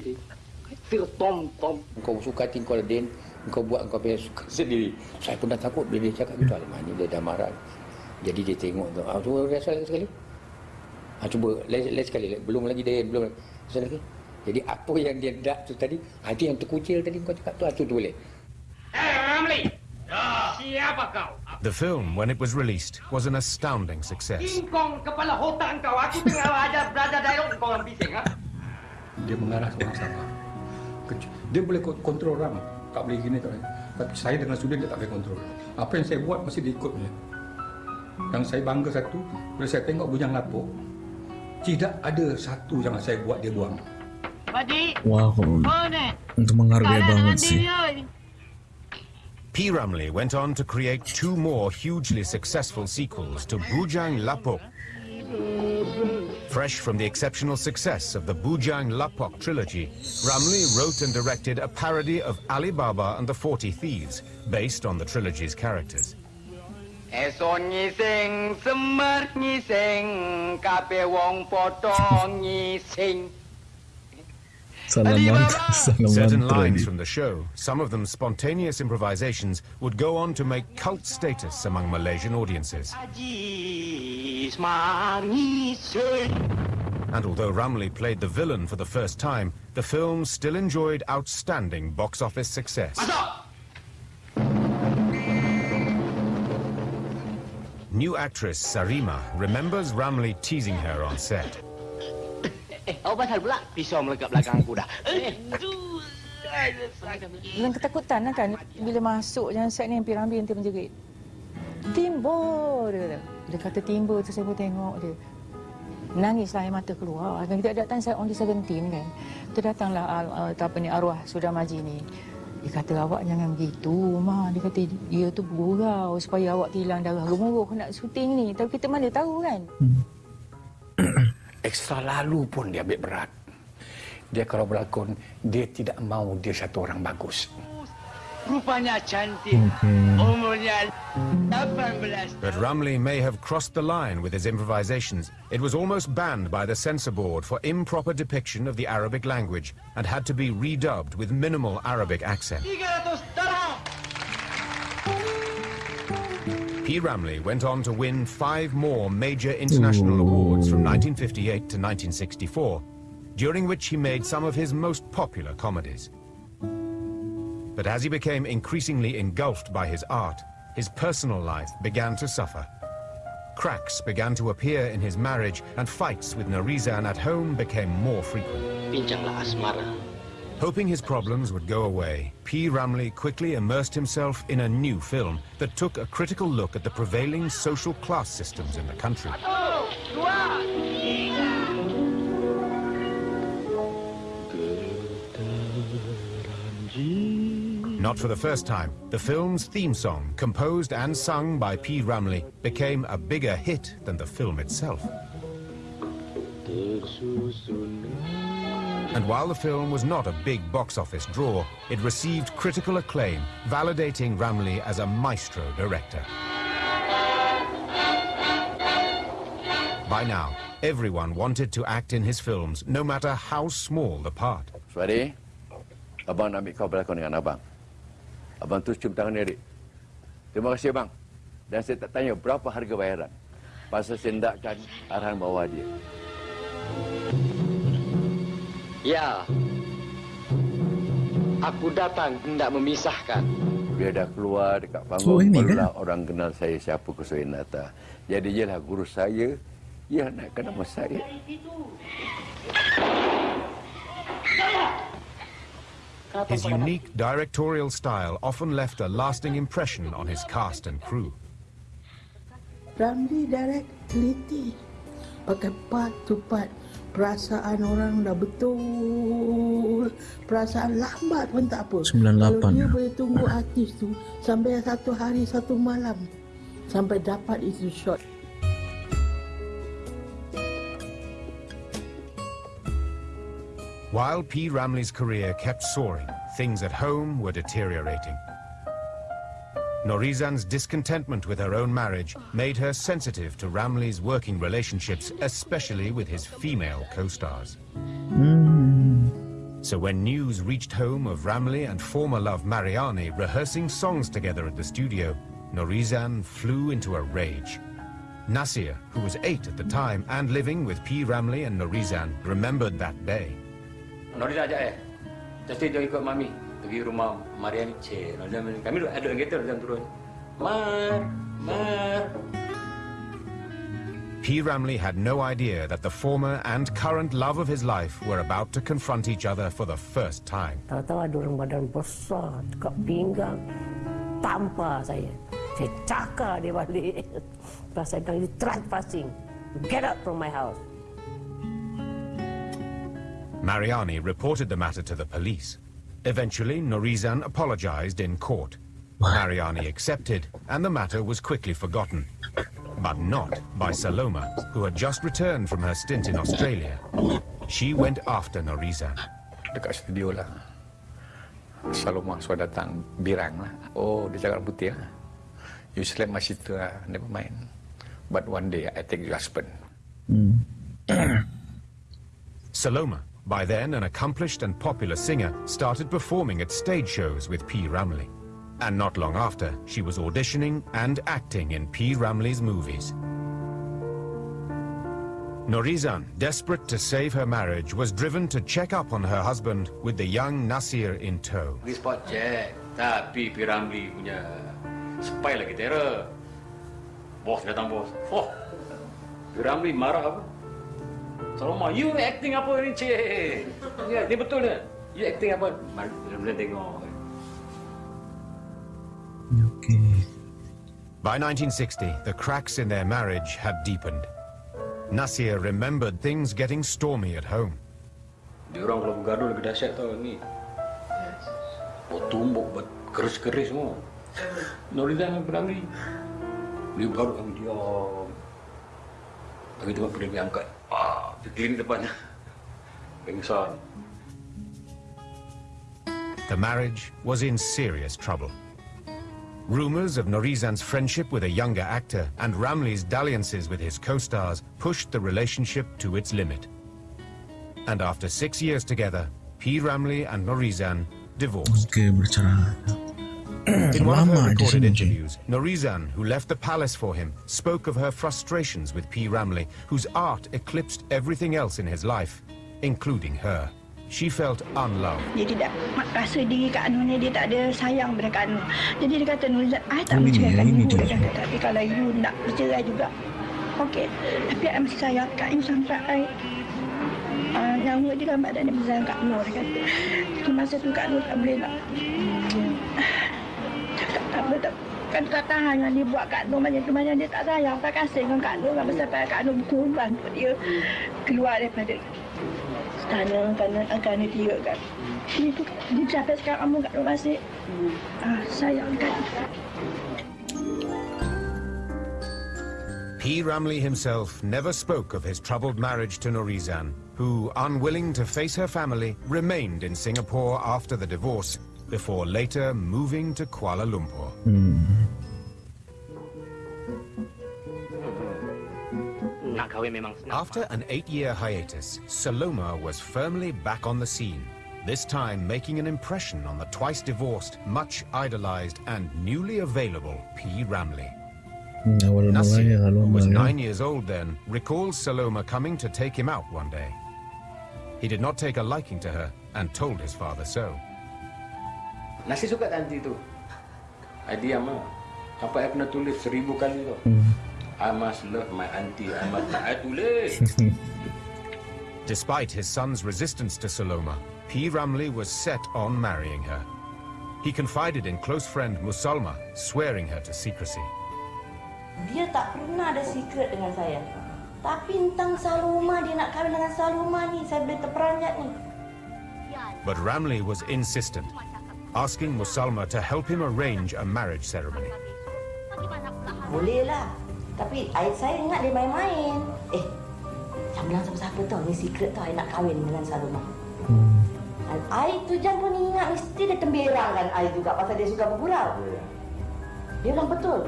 Sir tom tom. Kau suka hati Din, kau buat kau punya suka sendiri. Saya pun dah takut bila dia cakap gitu. Alamak ni dia dah marah. Jadi dia tengok tu. Ah, cuba rasa lagi sekali. Ah, cuba lagi sekali. Belum lagi Din, belum lagi. Rasa lagi. Jadi apa yang dia nak tu tadi, ah, itu yang terkucil tadi kau cakap tu, ah, tu tu boleh. Eh, Ramli. Siapa kau? The film, when it was released, was an astounding success. Kingkong kepala hutang kau. Aku tengah ajar belajar dialog kau orang bising. Ha? Dia mengarah seorang sabar. Kec- Dia boleh ko- kontrol orang. Tak boleh gini, tak boleh. Tapi saya dengan Sudin dia tak boleh kontrol. Apa yang saya buat mesti dia ikut punya. Yang saya bangga satu, bila saya tengok Bujang Lapuk, tidak ada satu yang saya buat dia buang. Wah, kok untuk menghargai banget sih. P. Ramlee went on to create two more hugely successful sequels to Bujang Lapok. Fresh from the exceptional success of the Bujang Lapok trilogy, Ramlee wrote and directed a parody of Alibaba and the Forty Thieves, based on the trilogy's characters. Wong nyising. Salam mantra, <laughs> Certain lines from the show, some of them spontaneous improvisations, would go on to make cult status among Malaysian audiences. Haji semar nyising. And although Ramlee played the villain for the first time, the film still enjoyed outstanding box office success. New actress Sarimah remembers Ramlee teasing her on set. Eh, apa pasal pula? Pisau melekat belakang aku dah. Eh, Dengan ketakutan lah kan bila masuk jangan set ni Piramli nanti menjerit. Timbo dia kata. Bila kata timbo tu saya pun tengok dia. Nangislah air mata keluar. Dan kita datang saya only 17 kan. Tu datanglah uh, apa ni arwah Saudara Maji ni. Dia kata awak jangan begitu, Ma. Dia kata dia tu bergurau supaya awak hilang darah gemuruh nak syuting ni. Tapi kita mana tahu kan. <coughs> <coughs> Ekstra lalu pun dia ambil berat. Dia kalau berlakon, dia tidak mau dia satu orang bagus. Rupanya cantik. Umurnya 18 But Ramlee may have crossed the line with his improvisations. It was almost banned by the censor board for improper depiction of the Arabic language and had to be redubbed with minimal Arabic accent. P. Ramlee went on to win five more major international awards from 1958 to 1964, during which he made some of his most popular comedies. But as he became increasingly engulfed by his art, his personal life began to suffer. Cracks began to appear in his marriage, and fights with Norizan at home became more frequent. Bincanglah asmara. Hoping his problems would go away, P. Ramlee quickly immersed himself in a new film that took a critical look at the prevailing social class systems in the country. Not for the first time, the film's theme song, composed and sung by P. Ramlee, became a bigger hit than the film itself. And while the film was not a big box office draw, it received critical acclaim, validating Ramlee as a maestro director. By now, everyone wanted to act in his films, no matter how small the part. Suadi, abang nak ambil kau berlakon dengan abang. Abang terus cium tangan dia, Rik. Terima kasih, bang. Dan saya tak tanya berapa harga bayaran. Pasal saya arahan bawah dia. Ya. Aku datang hendak memisahkan. Dia dah keluar dekat panggung, ini barulah orang kenal saya siapa Kusuinata. Jadi ialah guru saya, ia naikkan nama saya. His unique directorial style often left a lasting impression on his cast and crew. Ramli direct teliti. Pakai part to part. Perasaan orang dah betul. Perasaan lambat pun tak apa. 98 Kalau dia ya. boleh tunggu artis tu sampai satu hari satu malam. Sampai dapat itu shot. While P. Ramley's career kept soaring, things at home were deteriorating. Norizan's discontentment with her own marriage made her sensitive to Ramlee's working relationships, especially with his female co-stars. So when news reached home of Ramlee and former love Mariani rehearsing songs together at the studio, Norizan flew into a rage. Nasir, who was eight at the time and living with P. Ramlee and Norizan, remembered that day. Noriza ajak eh. Jadi dia ikut mami pergi rumah Mariani Che. Noriza kami duduk- ada dalam kereta Noriza turun. Mar, Mar. P. Ramlee had no idea that the former and current love of his life were about to confront each other for the first time. Tahu-tahu ada orang badan besar dekat pinggang tampar saya. Saya cakar dia balik. <laughs> Lepas saya bilang, you trespassing. Get out from my house. Mariani reported the matter to the police. Eventually, Norizan apologized in court. Mariani accepted, and the matter was quickly forgotten. But not by Saloma, who had just returned from her stint in Australia. She went after Norizan. Dekat studio lah. Saloma sudah datang birang lah. Oh, dia cakap putih lah. You slap my sister lah. Never mind. But one day I take your husband. Hmm. Saloma, by then an accomplished and popular singer, started performing at stage shows with P. Ramlee. And not long after, she was auditioning and acting in P. Ramlee's movies. Norizan, desperate to save her marriage, was driven to check up on her husband with the young Nasir in tow. Tapi Piramli punya spy lagi terror. Bos datang bos. Oh, Piramli marah apa? Saloma, you acting apa ni cik? Ya, ni betul ni. You acting apa? Piramli tengok. By 1960, the cracks in their marriage had deepened. Nasir remembered things getting stormy at home. Dia orang kalau bergaduh lebih dahsyat tau ni. Oh, tumbuk ber- keris-keris semua. Nuridan dengan Piramli. Dia bergaduh kami diam. Kami tengok Piramli angkat. Ah, di depannya. Pengsan. The marriage was in serious trouble. Rumors of Norizan's friendship with a younger actor and Ramlee's dalliances with his co-stars pushed the relationship to its limit. And after six years together, P. Ramlee and Norizan divorced. Oke, bercerai. <clears throat> In one of Lama her recorded interviews, Norizan, who left the palace for him, spoke of her frustrations with P. Ramlee, whose art eclipsed everything else in his life, including her. She felt unloved. Dia tidak rasa diri Kak Nur ni dia tak ada sayang pada Kak Nur. Jadi dia kata Nurizan, I tak berceraikan ini ibu. dia. Dia kata, tapi kalau you nak bercerai juga, okey. Tapi I masih sayang Kak You sampai I uh, nyawa dia dalam badan dia bersayang Kak Nur. Dia kata, di masa tu Kak Nur tak boleh nak tak, tak kan tak tahan yang dia buat Kak Nur macam tu. Macam dia tak sayang tak kasih dengan Kak Nur. Sampai sampai Kak Nur berkorban untuk dia keluar daripada istana kerana kerana dia kan dia tu dia sampai sekarang kamu Kak Nur masih ah, sayang kan P. Ramley himself never spoke of his troubled marriage to Norizan, who, unwilling to face her family, remained in Singapore after the divorce, before later moving to Kuala Lumpur. Nak kahwin memang senang. After an eight-year hiatus, Saloma was firmly back on the scene, this time making an impression on the twice-divorced, much idolized and newly available P. Ramlee. Hmm, Nasir, who was nine years old then, recalls Saloma coming to take him out one day. He did not take a liking to her and told his father so. Nasi suka tak tu? I diam lah. Sampai I pernah tulis seribu kali tu. Hmm. I must love my auntie. I must... I tulis. <laughs> Despite his son's resistance to Saloma, P. Ramlee was set on marrying her. He confided in close friend Musalma, swearing her to secrecy. Dia tak pernah ada secret dengan saya. Tapi tentang Saloma, dia nak kahwin dengan Saloma ni, saya boleh terperanjat ni. But Ramlee was insistent, asking Musalma to help him arrange a marriage ceremony. Boleh lah. Tapi I, saya ingat dia main-main. Eh, jangan bilang siapa-siapa tau. Ni secret tau, I nak kahwin dengan Saloma. Dan I tu jangan pun ingat, mesti dia temberang kan I juga pasal dia suka bergurau. Dia bilang betul.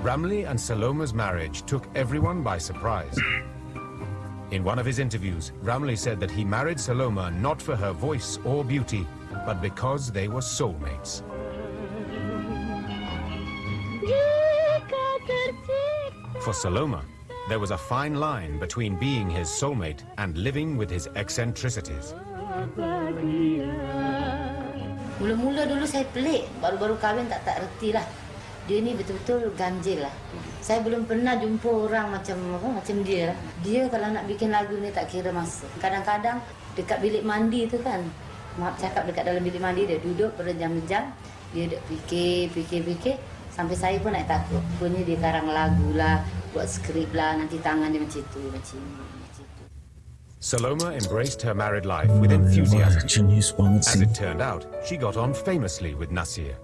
Ramlee and Saloma's marriage took everyone by surprise. In one of his interviews, Ramlee said that he married Saloma not for her voice or beauty, but because they were soulmates. For Saloma, there was a fine line between being his soulmate and living with his eccentricities. Mula-mula dulu saya pelik, baru-baru kahwin tak tak reti lah. Dia ni betul-betul ganjil lah. Saya belum pernah jumpa orang macam apa macam dia lah. Dia kalau nak bikin lagu ni tak kira masa. Kadang-kadang dekat bilik mandi tu kan. Maaf cakap dekat dalam bilik mandi dia duduk berjam-jam. Dia duduk fikir, fikir, fikir. Sampai saya pun nak takut. Rupanya dia karang lagu lah, buat skrip lah. Nanti tangan dia macam tu, macam ni. Saloma embraced her married life with enthusiasm. As it turned out, she got on famously with Nasir.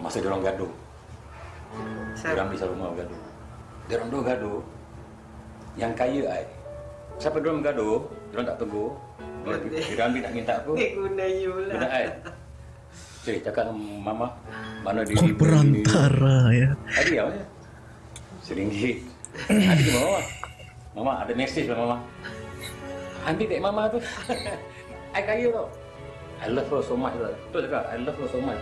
Masa dia orang gaduh. Dia orang bisa rumah gaduh. Dia orang dua gaduh. Yang kaya ai. Siapa dia orang gaduh, dia orang tak tegur. Dia, ambil nak minta apa? Dia <laughs> guna you lah. Guna ai. Cik, cakap dengan mama, mana dia Oh, perantara ya. Tadi apa ya? Seringgit. Nanti ke mama. Mama ada mesej lah mama. Ambil kat mama tu. <laughs> I kaya tau. I love her so much. lah. Betul cakap, I love her so much.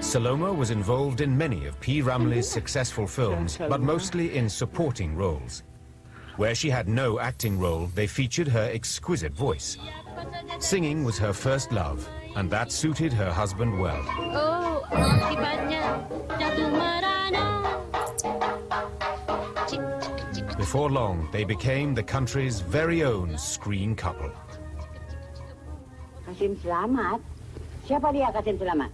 Saloma was involved in many of P. Ramlee's successful films, but mostly in supporting roles. Where she had no acting role, they featured her exquisite voice. Singing was her first love, and that suited her husband well. Oh, akibatnya jatuh merana. Before long, they became the country's very own screen couple. Kasim Selamat? Siapa dia Kasim Selamat?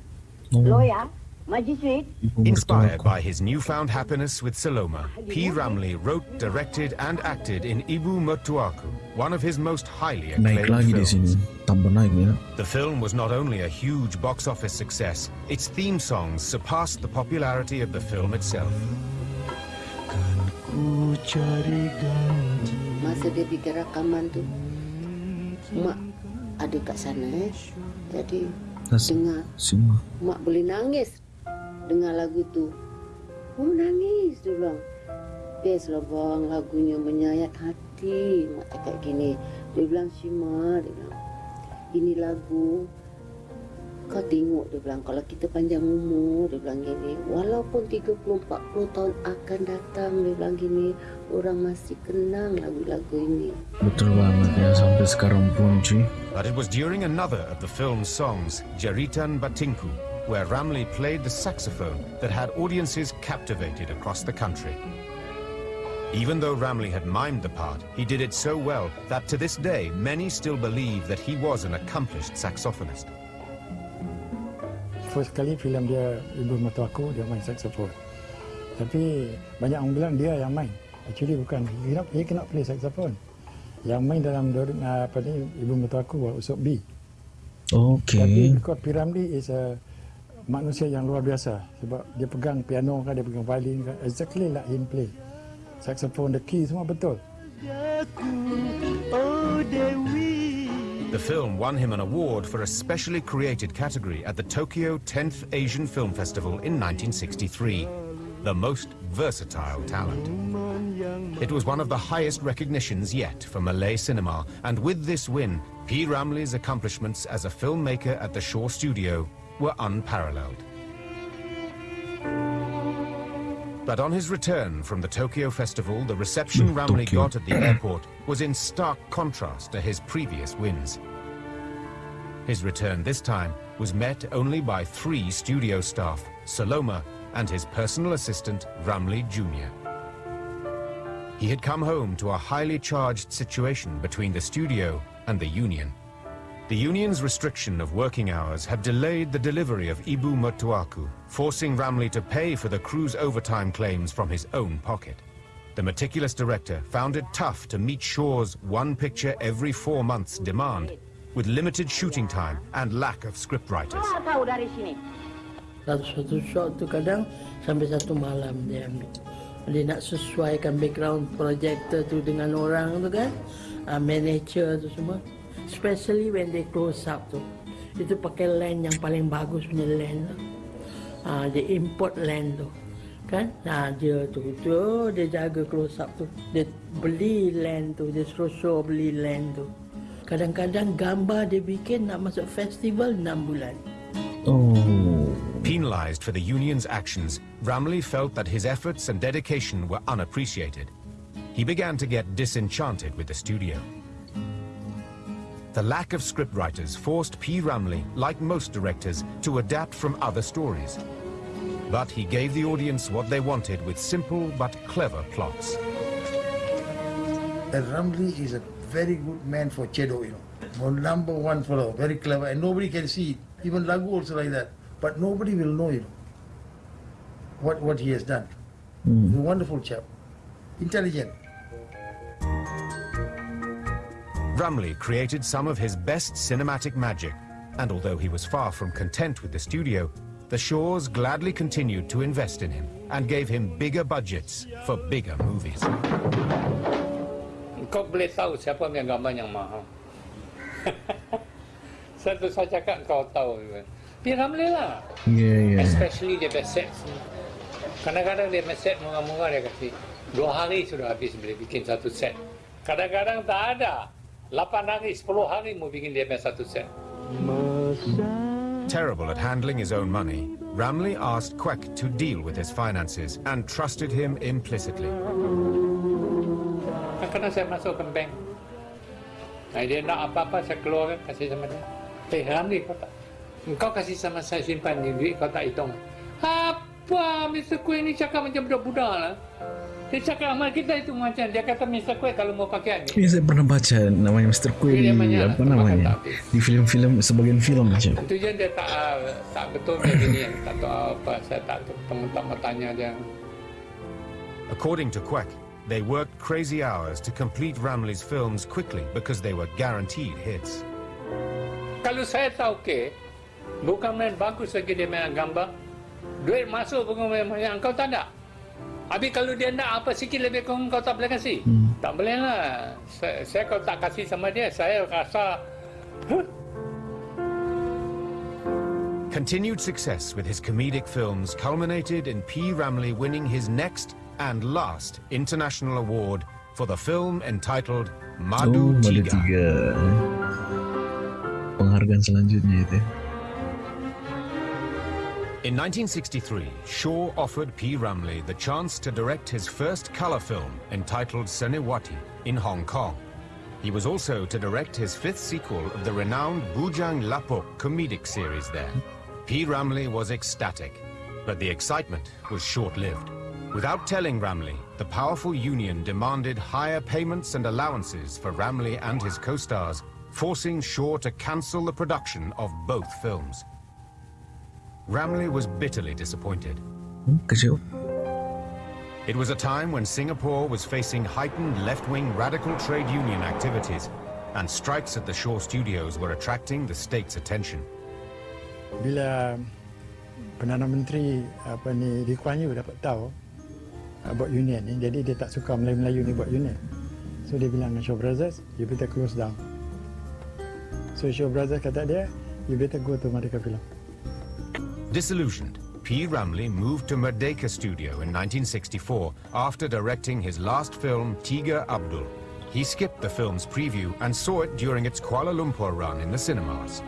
Magistrate, Inspired by his newfound happiness with Saloma, P. Ramlee wrote, directed, and acted in Ibu Mertuaku, one of his most highly acclaimed films. sini. Tambah naik ya. The film was not only a huge box office success, its theme songs surpassed the popularity of the film itself. Masa dia bikin rakaman tu, mak ada kat sana eh. Jadi Tas- dengar, Semua. mak boleh nangis dengar lagu tu. Oh nangis dia bilang. Best lah bang lagunya menyayat hati. Mak cakap gini. Dia bilang Shima, dia bilang. Ini lagu kau tengok dia bilang kalau kita panjang umur dia bilang gini walaupun 30 40 tahun akan datang dia bilang gini orang masih kenang lagu-lagu ini Betul banget ya sampai sekarang pun cuy. But it was during another of the film's songs, Jeritan Batinku, where Ramlee played the saxophone that had audiences captivated across the country. Even though Ramlee had mimed the part, he did it so well that to this day many still believe that he was an accomplished saxophonist. First kali filem dia Ibu Mertua Aku dia main saxophone. Tapi banyak orang bilang dia yang main. Actually bukan. Cannot, he cannot play saxophone. Yang main dalam uh, apa ni Ibu Mertua Aku Usop B. Okay. Tapi because Piramli is a manusia yang luar biasa sebab dia pegang piano kan dia pegang violin kan exactly like him play. Saxophone, the key semua betul. The film won him an award for a specially created category at the Tokyo 10th Asian Film Festival in 1963, the most versatile talent. It was one of the highest recognitions yet for Malay cinema, and with this win, P. Ramlee's accomplishments as a filmmaker at the Shaw Studio were unparalleled. But on his return from the Tokyo Festival, the reception hmm, Ramlee Tokyo. got at the airport was in stark contrast to his previous wins. His return this time was met only by three studio staff, Saloma and his personal assistant, Ramlee Jr. He had come home to a highly charged situation between the studio and the union. The union's restriction of working hours had delayed the delivery of Ibu Mertuaku, forcing Ramlee to pay for the crew's overtime claims from his own pocket. The meticulous director found it tough to meet Shaw's one picture every four months demand, with limited shooting time and lack of scriptwriters. keluar kau dari sini. Satu-satu shot tu kadang sampai satu malam dia ambil. Dia nak sesuaikan background projector tu dengan orang tu kan. Uh, manager tu semua. Especially when they close up tu. Itu pakai lens yang paling bagus punya lens tu. Uh, dia import lens tu. Kan? Nah, dia tu, tu dia jaga close up tu. Dia beli lens tu, dia suruh show beli lens tu. Kadang-kadang gambar dia bikin nak masuk festival 6 bulan. Penalized for the union's actions, Ramlee felt that his efforts and dedication were unappreciated. He began to get disenchanted with the studio. The lack of scriptwriters forced P. Ramlee, like most directors, to adapt from other stories. But he gave the audience what they wanted with simple but clever plots. And Ramlee is a very good man for Chedo, you know. Well, number one fellow, very clever, and nobody can see it. Even Lagu also like that. But nobody will know, you know, what, what he has done. Hmm. He's a wonderful chap. Intelligent. Ramlee created some of his best cinematic magic, and although he was far from content with the studio, the Shaws gladly continued to invest in him and gave him bigger budgets for bigger movies. Kau boleh tahu siapa yang gambar yang mahal. <laughs> Satu saya cakap kau tahu. P. Ramlee lah. Ya, ya. Especially dia punya set. Kadang-kadang dia punya set murah-murah dia kasih. Dua hari sudah habis boleh bikin satu set. Kadang-kadang tak ada. Lapan hari, sepuluh hari mau bikin dia punya satu set. Terrible at handling his own money, Ramlee asked Quek to deal with his finances and trusted him implicitly. Kadang-kadang saya masuk ke bank. Nah, dia nak apa-apa saya keluarkan kasih sama dia. Eh Ramli kau tak. Kau kasih sama saya simpan ni duit kau tak hitung. Apa Mr. Queen ni cakap macam budak-budak lah. Dia cakap sama kita itu macam dia kata Mr. Kueh kalau mau pakai ni. Ini saya pernah baca namanya Mr. Quay di Namanya apa namanya di film-film sebagian film macam. Itu je dia tak tak betul dia gini. <coughs> Tak tahu apa. Saya tak tahu. Teman-teman tanya dia. According to Queck, they worked crazy hours to complete Ramley's films quickly because they were guaranteed hits. Kalau saya tahu ke, bukan main bagus lagi dia main gambar. Duit masuk bukan main banyak. Engkau tak ada. Habis kalau dia nak apa sikit lebih kurang kau tak boleh kasih. Hmm. Tak boleh lah. Saya, saya kalau tak kasih sama dia, saya rasa huh? Continued success with his comedic films culminated in P. Ramley winning his next and last international award for the film entitled Madu oh, Madu Tiga. Tiga. Penghargaan selanjutnya itu. In 1963, Shaw offered P. Ramlee the chance to direct his first color film entitled Senewati in Hong Kong. He was also to direct his fifth sequel of the renowned Bujang Lapok comedic series there. P. Ramlee was ecstatic, but the excitement was short-lived. Without telling Ramlee, the powerful union demanded higher payments and allowances for Ramlee and his co-stars, forcing Shaw to cancel the production of both films. Ramley was bitterly disappointed. Kecil. It was a time when Singapore was facing heightened left-wing radical trade union activities, and strikes at the Shaw studios were attracting the state's attention. Bila Perdana Menteri apa ni Lee Kuan Yew dapat tahu about union ni, jadi dia tak suka Melayu-Melayu ni buat union. So dia bilang dengan Shaw Brothers, you better close down. So Shaw Brothers kata dia, you better go to Merdeka Film. Disillusioned, P. Ramlee moved to Merdeka Studio in 1964 after directing his last film, Tiga Abdul. He skipped the film's preview and saw it during its Kuala Lumpur run in the cinemas.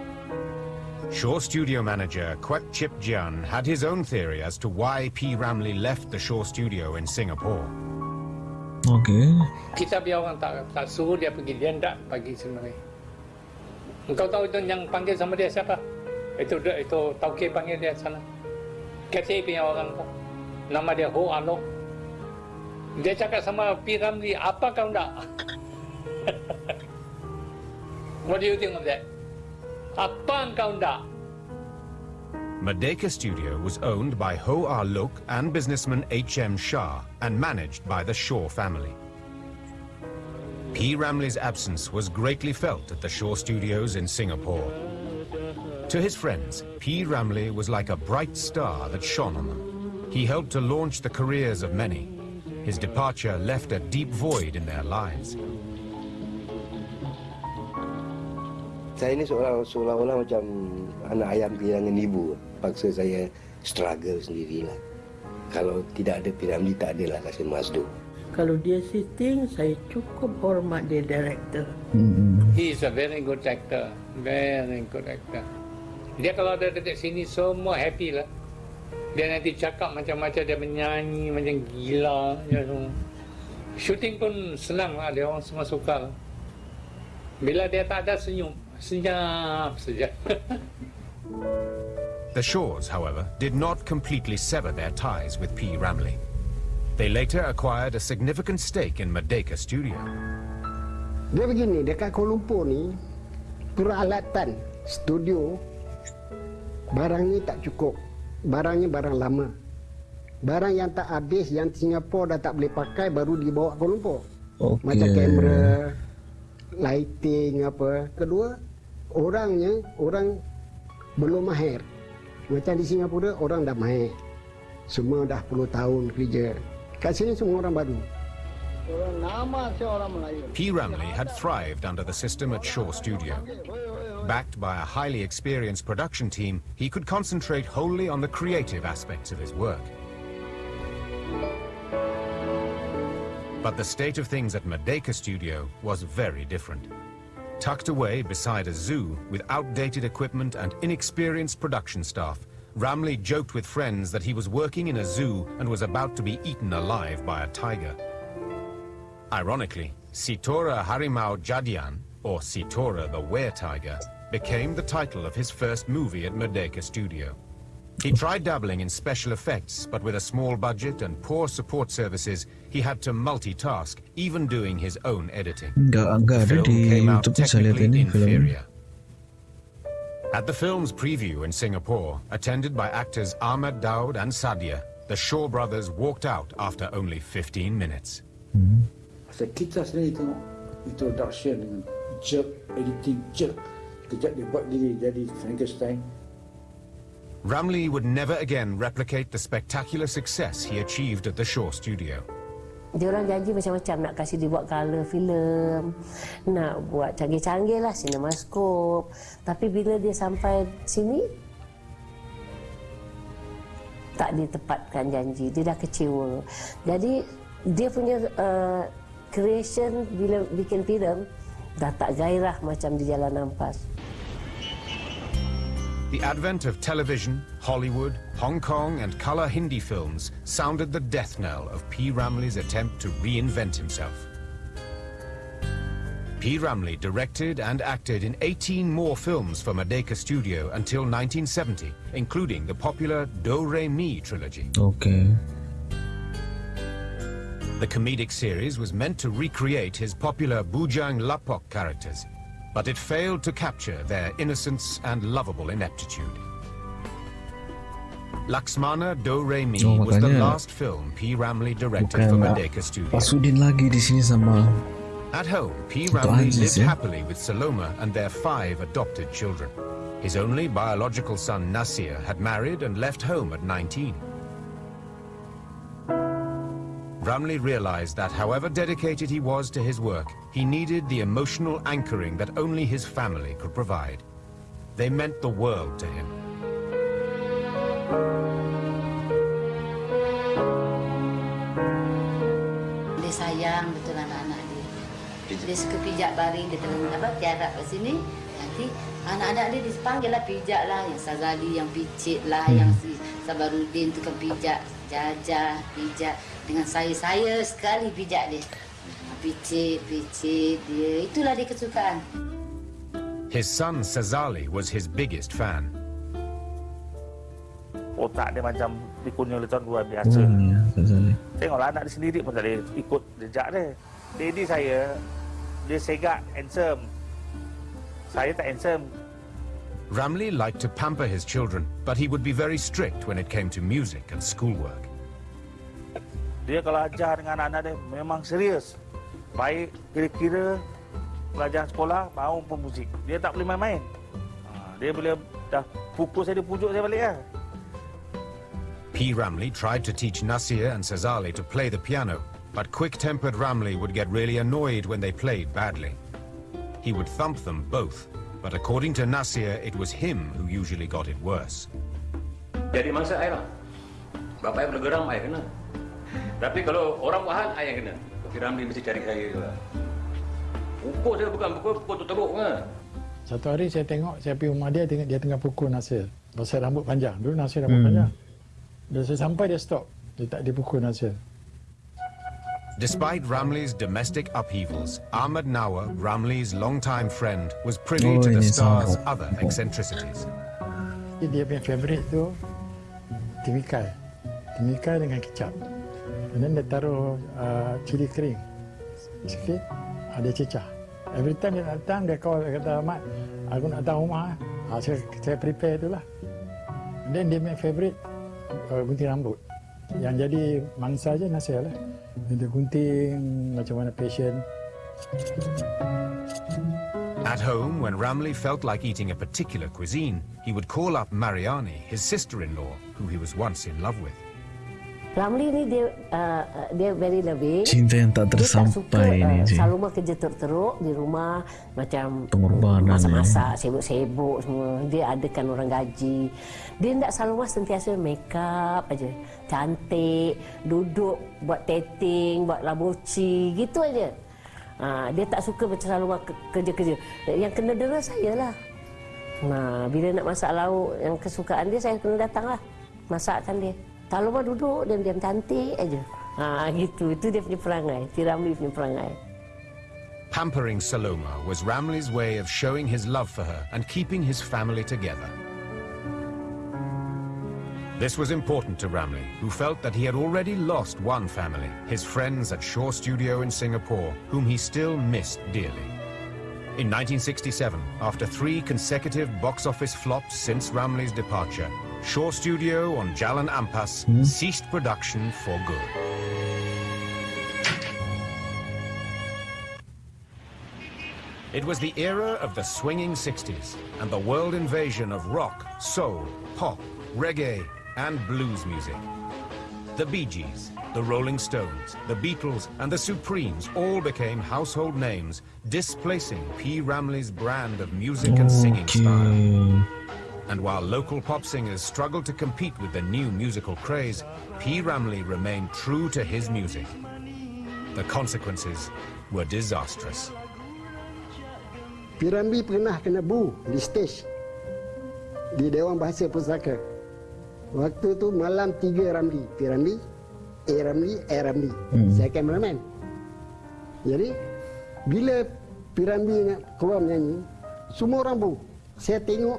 Shaw studio manager Kwek Chip Jian had his own theory as to why P. Ramlee left the Shaw studio in Singapore. Okay. Kita biar orang tak tak suruh dia pergi, dia tak pergi sebenarnya. Engkau tahu itu yang panggil sama dia siapa? Itu itu Tauke panggil dia sana. Punya orang tu. Nama dia Ho. Dia cakap sama P. Ramli, apa kau nak? <laughs> What do you think of that? Apa kau nak? Studio was owned by Ho Ah Loke and businessman H.M. Shah and managed by the Shaw family. P. Ramlee's absence was greatly felt at the Shaw Studios in Singapore. To his friends, P. Ramlee was like a bright star that shone on them. He helped to launch the careers of many. His departure left a deep void in their lives. Saya ini seolah- seolah-olah macam anak ayam kehilangan ibu. Paksa saya struggle sendirilah. Kalau tidak ada piramidi, tak adalah Kassim Masdor. Kalau dia sitting, saya cukup hormat dia director. He is a very good actor. Very good actor. Dia kalau ada dekat sini semua happy lah. Dia nanti cakap macam-macam dia menyanyi macam gila. Dia semua. Shooting pun senang lah. Dia orang semua suka lah. Bila dia tak ada senyum. Senyap saja. <laughs> The Shaws, however, did not completely sever their ties with P. Ramley. They later acquired a significant stake in Merdeka Studio. Dia begini, dekat Kuala Lumpur ni, peralatan studio, barang ni tak cukup. Barangnya barang lama. Barang yang tak habis, yang Singapura dah tak boleh pakai, baru dibawa ke Lumpur. Okay. Macam kamera, lighting apa. Kedua, orangnya, orang belum mahir. Macam di Singapura, orang dah mahir. Semua dah 10 tahun kerja. Kat sini semua orang baru. P. Ramley had thrived under the system at Shaw Studio. Backed by a highly experienced production team, he could concentrate wholly on the creative aspects of his work. But the state of things at Merdeka Studio was very different. Tucked away beside a zoo with outdated equipment and inexperienced production staff, Ramlee joked with friends that he was working in a zoo and was about to be eaten alive by a tiger. Ironically, Sitora Harimau Jadian, or Sitora the Were-Tiger, became the title of his first movie at Merdeka Studio. He tried dabbling in special effects, but with a small budget and poor support services, he had to multitask, even doing his own editing. Enggak, enggak ada film came out YouTube saya lihat technically inferior. At the film's preview in Singapore, attended by actors Ahmad Daud and Saadiah, the Shaw brothers walked out after only 15 minutes. Pasal kita sendiri tengok introduction dengan jerk, editing jerk. Kejap dia buat diri jadi Frankenstein. Ramlee would never again replicate the spectacular success he achieved at the Shaw studio. Dia orang janji macam-macam nak kasih dia buat colour filem, nak buat canggih-canggih lah cinemascope. Tapi bila dia sampai sini, tak ditepatkan janji. Dia dah kecewa. Jadi dia punya uh, creation bila bikin filem dah tak gairah macam di Jalan Ampas. The advent of television, Hollywood, Hong Kong, and color Hindi films sounded the death knell of P. Ramlee's attempt to reinvent himself. P. Ramlee directed and acted in 18 more films for Merdeka Studio until 1970, including the popular Do Re Mi trilogy. Okay. The comedic series was meant to recreate his popular Bujang Lapok characters, but it failed to capture their innocence and lovable ineptitude. Laksamana Do Re Mi Oh, was the last film P. Ramlee directed for Merdeka Studio. Pasudin lagi di sini sama At home, P. Ramlee lived ya? happily with Saloma and their five adopted children. His only biological son, Nasir, had married and left home at 19. Ramlee realized that however dedicated he was to his work, he needed the emotional anchoring that only his family could provide. They meant the world to him. Dia sayang betul anak-anak dia. Dia suka pijak baring, dia telah apa, tiarap kat sini. Nanti anak-anak dia dipanggil lah pijak lah. Yang Sazali yang picit lah, hmm. yang si Sabarudin tu kan pijak. Jajah, pijak. Dengan saya-saya sekali pijak dia. Picit, picit dia. Itulah dia kesukaan. His son, Sazali, was his biggest fan. otak dia macam dikunyah oleh tuan luar biasa. Oh ya Ghazali Tengoklah anak dia sendiri pun tak boleh ikut jejak dia. Daddy saya, dia segak, handsome. Saya tak handsome. Ramlee liked to pamper his children, but he would be very strict when it came to music and schoolwork. Dia kalau ajar dengan anak-anak dia memang serius. Baik kira-kira pelajaran sekolah maupun muzik. Dia tak boleh main-main. Ha, Dia boleh dah pukul saya, dia pujuk saya balik lah. P. Ramlee tried to teach Nasir and Sazali to play the piano, but quick-tempered Ramlee would get really annoyed when they played badly. He would thump them both, but according to Nasir, it was him who usually got it worse. Jadi mangsa saya lah. Bapak saya boleh geram, saya kena. Tapi kalau orang buat hal, saya yang kena. Tapi Ramli mesti cari saya juga. Pukul saya bukan pukul, pukul tu teruk kan. Satu hari saya tengok, saya pergi rumah dia, tengok dia tengah pukul Nasir. Pasal rambut panjang. Dulu Nasir rambut Hmm. panjang. Dan saya sampai dia stop. Dia tak dia pukul Nasir. Despite Ramlee's domestic upheavals, Ahmed Nawa, Ramlee's longtime friend, was privy Oh, to the star's sama. other eccentricities. Dia punya favourite tu timikai. Timikai dengan kecap. And then dia taruh uh, cili kering sikit, uh, dia cecah. Every time dia datang, dia call, dia kata, Ahmad, aku nak datang rumah. Uh, saya, saya prepare tu lah. And then dia punya favourite uh, gunting rambut. Yang jadi mangsa je Nasir lah. Dia gunting macam mana passion. At home, when Ramlee felt like eating a particular cuisine, he would call up Mariani, his sister-in-law, who he was once in love with. Ramli ni dia uh, dia very loving. Cinta yang tak Dia tak suka tersampai ni, uh. Saloma kerja teruk-teruk di rumah macam Pengorbanan, masak-masak, sibuk-sibuk semua. Dia adakan orang gaji. Dia tak Saloma sentiasa make up aja. Cantik, duduk buat tattoo, buat labuci, gitu aja. Uh, dia tak suka macam ke- kerja-kerja. Yang kena dera saya lah. Nah, bila nak masak lauk yang kesukaan dia, saya kena datang lah. Masakkan dia. Duduk, diam-diam cantik aja. Gitu. Itu dia punya perangai. Si Ramli punya perangai. Pampering Saloma was Ramlee's way of showing his love for her and keeping his family together. This was important to Ramlee, who felt that he had already lost one family, his friends at Shaw Studio in Singapore, whom he still missed dearly. In 1967, after three consecutive box office flops since Ramlee's departure, Shaw Studio on Jalan Ampas hmm? ceased production for good. It was the era of the swinging 60s and the world invasion of rock, soul, pop, reggae, and blues music. The Bee Gees, the Rolling Stones, the Beatles, and the Supremes all became household names, displacing P. Ramlee's brand of music and singing style. And while local pop singers struggled to compete with the new musical craze, P. Ramlee remained true to his music. The consequences were disastrous. Pirambi pernah kena bu di stage di Dewan Bahasa Pusaka. Waktu tu malam tiga Ramli. Piramli, A Ramli, A Ramli. Hmm. Saya kameraman. Jadi, bila Piramli nak keluar menyanyi, semua orang bu. Saya tengok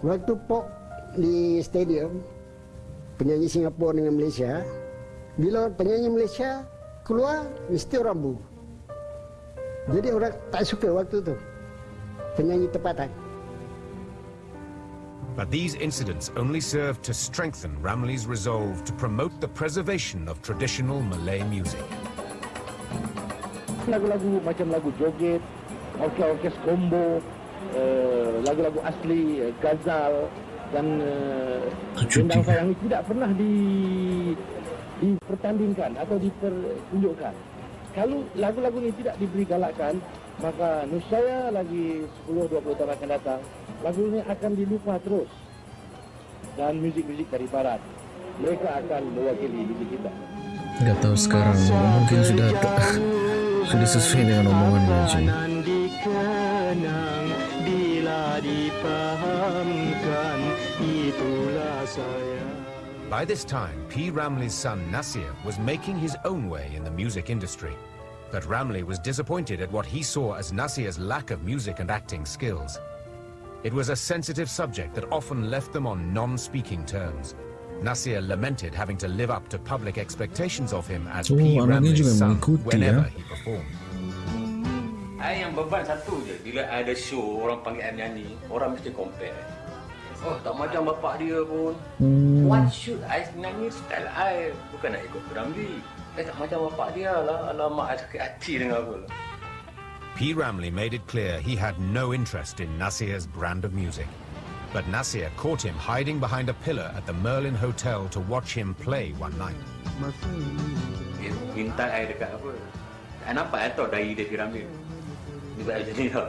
waktu pop di stadium, penyanyi Singapura dengan Malaysia, bila penyanyi Malaysia keluar, mesti orang bu. Jadi orang tak suka waktu tu. Penyanyi tempatan. But these incidents only served to strengthen Ramley's resolve to promote the preservation of traditional Malay music. Lagu-lagu macam lagu joget, orkes-orkes combo, lagu-lagu asli, uh, gazal dan uh, Gendang Sayang ini tidak pernah di dipertandingkan atau dipertunjukkan. Kalau lagu-lagu ini tidak diberi galakan, maka niscaya lagi 10-20 tahun akan datang, lagu ini akan dilupa terus. Dan muzik-muzik dari barat, mereka akan mewakili muzik kita. Gak tahu sekarang, mungkin sudah <laughs> sudah sesuai dengan omongannya Cik. Bila dipahamkan, itulah saya. By this time, P. Ramlee's son Nasir was making his own way in the music industry. But Ramlee was disappointed at what he saw as Nasir's lack of music and acting skills. It was a sensitive subject that often left them on non-speaking terms. Nasir lamented having to live up to public expectations of him as Oh, P. anaknya Ramlee's juga son mengikuti, whenever he performed. Saya yang beban satu je. Bila ada show, orang panggil saya nyanyi, orang mesti compare. Oh, tak macam bapak dia pun. Hmm. What should I nyanyi style I? Bukan nak ikut Ramli. Eh, tak macam bapak dia lah. Alamak, saya sakit hati dengar apa. P. Ramley made it clear he had no interest in Nasir's brand of music. But Nasir caught him hiding behind a pillar at the Merlin Hotel to watch him play one night. Minta saya dekat apa. Saya nampak saya tahu dari dia P. Ramli. Dia buat macam ni tau.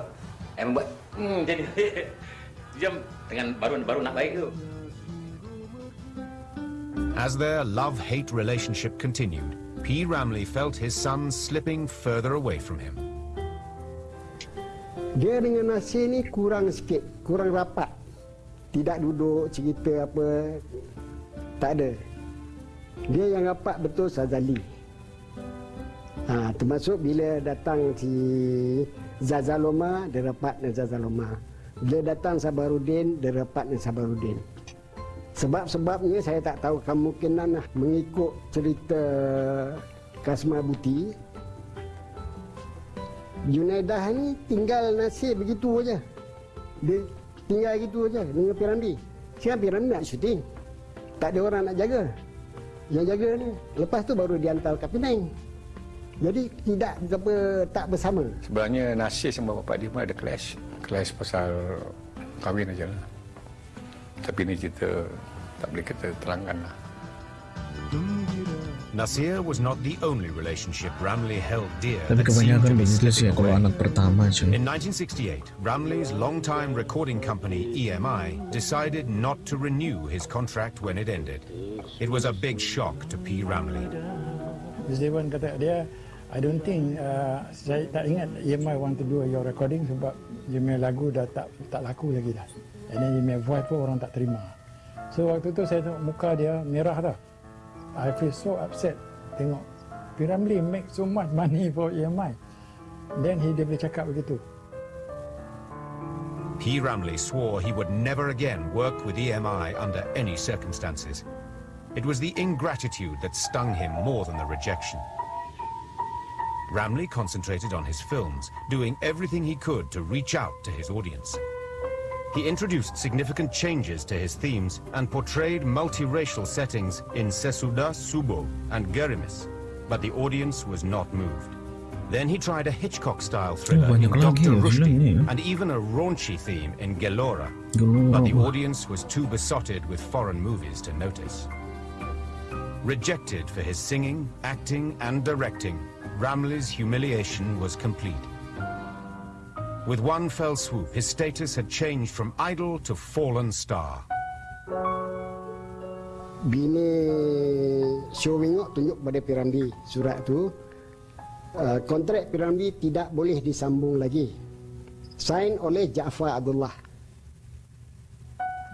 Saya membuat, hmm, jadi <laughs> Diam dengan baru baru nak baik tu. As their love-hate relationship continued, P. Ramley felt his son slipping further away from him. Dia dengan Nasir ni kurang sikit, kurang rapat. Tidak duduk cerita apa, tak ada. Dia yang rapat betul Sazali. Ha, termasuk bila datang si Zazaloma, dia rapat dengan Zazaloma. Bila datang Sabarudin, dia rapat dengan Sabarudin. Sebab-sebabnya saya tak tahu kemungkinan lah mengikut cerita Kasma Buti. Junaidah ni tinggal nasib begitu aja. Dia tinggal gitu aja dengan Piramli. Sekarang Piramli nak syuting. Tak ada orang nak jaga. Yang jaga ni. Lepas tu baru dihantar ke Penang. Jadi tidak apa, tak bersama. Sebenarnya Nasir sama bapak dia pun ada clash. Clash pasal kahwin aja lah. Tapi ni cerita tak boleh kita terangkan lah. Nasir was not the only relationship Ramley held dear. Tapi kebanyakan begitu sih kalau anak pertama cuy. In 1968, Ramley's longtime recording company, EMI, decided not to renew his contract when it ended. It was a big shock to P. Ramley. Miss Dewan kata dia, I don't think uh, saya tak ingat EMI want to do your recording sebab punya lagu dah tak tak laku lagi dah. And then punya voice pun orang tak terima. So waktu tu saya tengok muka dia merah dah. I feel so upset tengok Piramli make so much money for EMI. Then he dia boleh cakap begitu. P. Ramlee swore he would never again work with EMI under any circumstances. It was the ingratitude that stung him more than the rejection. Ramlee concentrated on his films, doing everything he could to reach out to his audience. He introduced significant changes to his themes and portrayed multiracial settings in Sesudah Subuh and Gerimis, but the audience was not moved. Then he tried a Hitchcock-style thriller in Dr. Rushdi ya. ¿eh? and even a raunchy theme in Gelora, but the audience was too besotted with foreign movies to notice. Rejected for his singing, acting and directing, Ramlee's humiliation was complete. With one fell swoop, his status had changed from idol to fallen star. Bila Syowingok tunjuk pada Piramli surat tu, uh, kontrak Piramli tidak boleh disambung lagi. Sign oleh Jaafar Abdullah.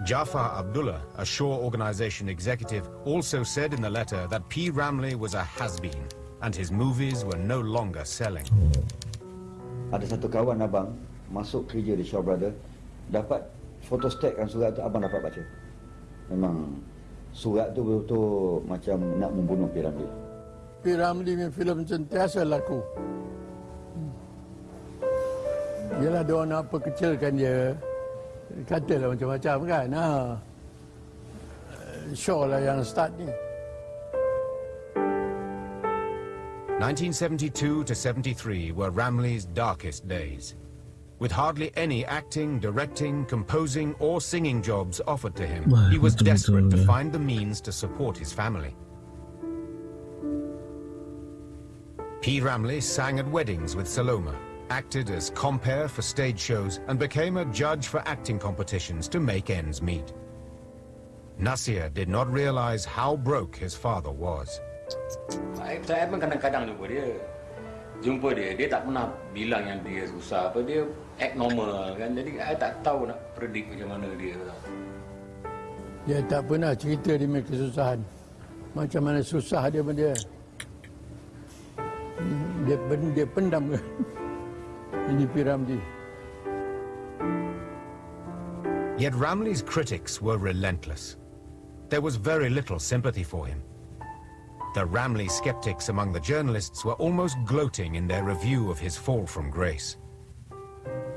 Jafar Abdullah, a Shaw organization executive, also said in the letter that P. Ramlee was a has-been and his movies were no longer selling. Ada satu kawan abang masuk kerja di Shaw Brother dapat fotostatkan surat tu abang dapat baca. Memang surat tu betul-betul macam nak membunuh Piramli. P. Ramlee punya filem sentiasa laku. Yelah dia orang nak apa kecilkan dia. Katalah macam-macam kan. Ha. Shaw lah yang start ni. 1972 to 73 were Ramlee's darkest days. With hardly any acting, directing, composing or singing jobs offered to him, he was desperate to find the means to support his family. P. Ramlee sang at weddings with Saloma, acted as compere for stage shows and became a judge for acting competitions to make ends meet. Nasir did not realize how broke his father was. Saya, saya pun kadang-kadang jumpa dia. Jumpa dia, dia tak pernah bilang yang dia susah apa. Dia act normal kan. Jadi saya tak tahu nak predict macam mana dia. Dia tak pernah cerita dia punya kesusahan. Macam mana susah dia pun dia. Dia, dia pendam kan. <laughs> Ini P. Ramlee. Yet Ramley's critics were relentless. There was very little sympathy for him. The Ramley skeptics among the journalists were almost gloating in their review of his fall from grace.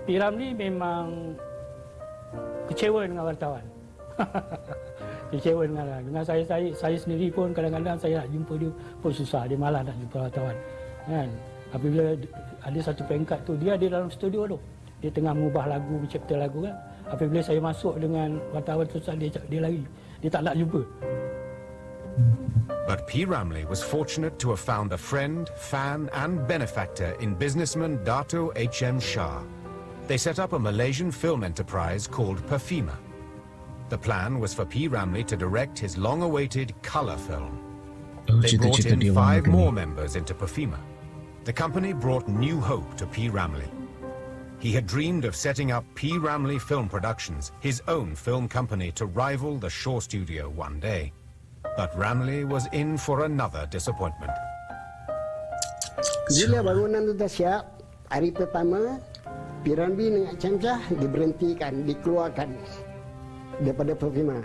P. Ramlee memang kecewa dengan wartawan. <laughs> kecewa dengan dengan saya, saya saya sendiri pun kadang-kadang saya nak jumpa dia pun susah dia malas nak jumpa wartawan. Kan? Apabila ada satu peringkat tu dia ada dalam studio tu. Dia tengah mengubah lagu mencipta lagu kan. Apabila saya masuk dengan wartawan susah dia dia lari. Dia tak nak jumpa But P. Ramlee was fortunate to have found a friend, fan and benefactor in businessman Dato H.M. Shah. They set up a Malaysian film enterprise called Perfima. The plan was for P. Ramlee to direct his long-awaited colour film. Oh, They brought in five more members into Perfima. The company brought new hope to P. Ramlee. He had dreamed of setting up P. Ramlee Film Productions, his own film company to rival the Shaw Studio one day. But Ramlee was in for another disappointment. Bila bangunan tu dah siap, hari pertama, dengan Camcah diberhentikan, dikeluarkan daripada Perfima.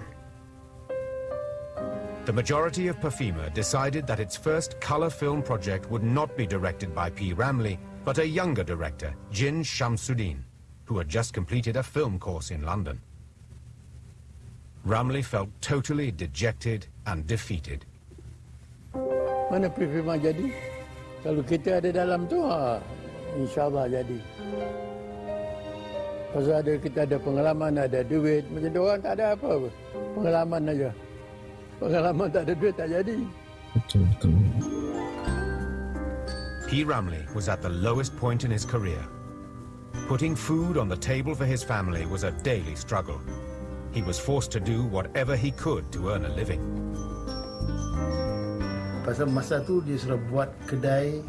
The majority of Perfima decided that its first color film project would not be directed by P. Ramlee, but a younger director, Jin Shamsuddin, who had just completed a film course in London. Ramlee felt totally dejected and defeated. Mana Perfima jadi? Kalau kita ada dalam tu, ha, insyaAllah jadi. Pasal ada, kita ada pengalaman, ada duit. Macam dia orang tak ada apa. -apa. Pengalaman aja. Pengalaman tak ada duit, tak jadi. P. Ramlee was at the lowest point in his career. Putting food on the table for his family was a daily struggle. He was forced to do whatever he could to earn a living. Pasal masa tu dia sudah buat kedai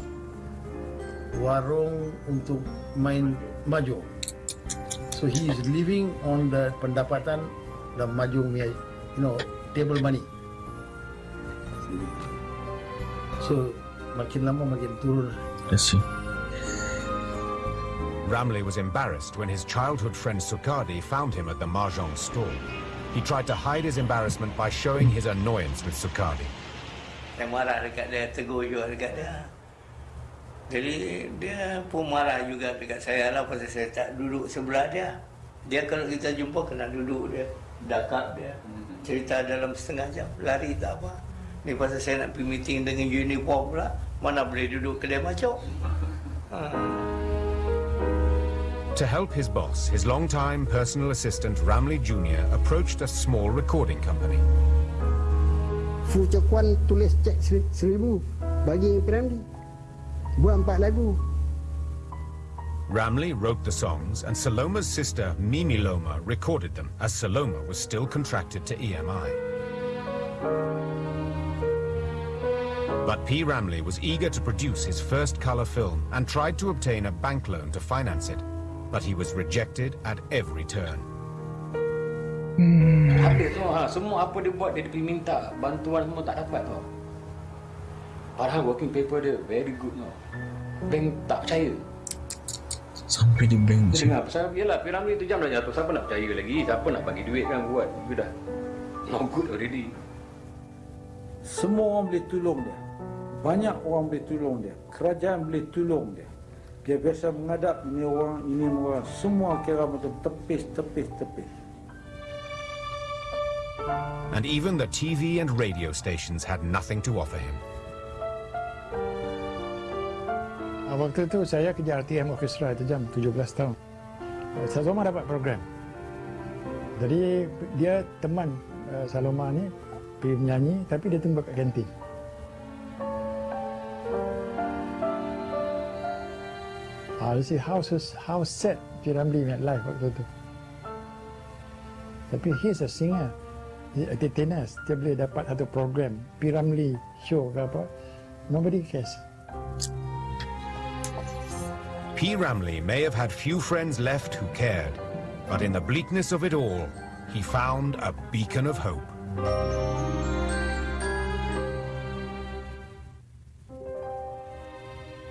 warung untuk main mahjong. So he is living on the pendapatan the mahjong punya, you know, table money. So makin lama makin turun. I see. Ramlee was embarrassed when his childhood friend Sukadi found him at the Mahjong stall. He tried to hide his embarrassment by showing his annoyance with Sukadi. Saya marah dia, tegur dia. Jadi dia pun marah juga dekat saya lah pasal saya tak duduk sebelah dia. Dia kalau kita jumpa kena duduk dia, dakap dia. Cerita dalam setengah jam, lari tak apa. Ni pasal saya nak pergi meeting dengan uniform pula, mana boleh duduk kedai macam. Ha. To help his boss, his longtime personal assistant Ramley Jr. approached a small recording company. Fu tulis cek seribu bagi Piramli. Buat empat lagu. Ramlee wrote the songs, and Saloma's sister Mimi Loma recorded them, as Saloma was still contracted to EMI. But P. Ramlee was eager to produce his first color film and tried to obtain a bank loan to finance it. But he was rejected at every turn. Ada semua, ha, semua apa dia buat, dia pergi minta bantuan semua tak dapat tau. Padahal working paper dia very good tau. Bank tak percaya. Sampai di bank Dia dengar pasal, yelah piramid tu jam dah jatuh, siapa nak percaya lagi? Siapa nak bagi duit kan buat? You dah not good already. Semua orang boleh tolong dia. Banyak orang boleh tolong dia. Kerajaan boleh tolong dia. Dia biasa menghadap ini orang, ini orang. Semua kira macam tepis, tepis, tepis. And even the TV and radio stations had nothing to offer him. Ah, Waktu itu saya kerja RTM Orchestra itu jam 17 tahun. Eh, Saloma dapat program. Jadi dia teman uh, Saloma ni pergi menyanyi tapi dia tunggu kat kantin. How how sad met life waktu itu. Tapi he's a singer. He. Dia boleh dapat satu program Piramli show ke apa. Nobody cares. P. Ramlee may have had few friends left who cared, but in the bleakness of it all, he found a beacon of hope.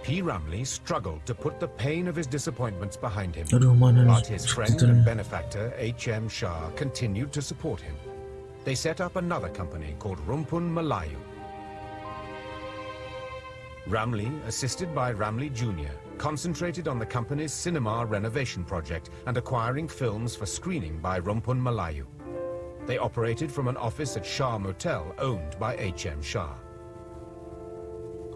P. Ramlee struggled to put the pain of his disappointments behind him, Aduh, mana ni but his friend and benefactor H.M. Shah continued to support him. They set up another company called Rumpun Melayu. Ramlee, assisted by Ramley Jr., concentrated on the company's cinema renovation project and acquiring films for screening by Rumpun Melayu. They operated from an office at Shah Motel owned by H.M. Shah.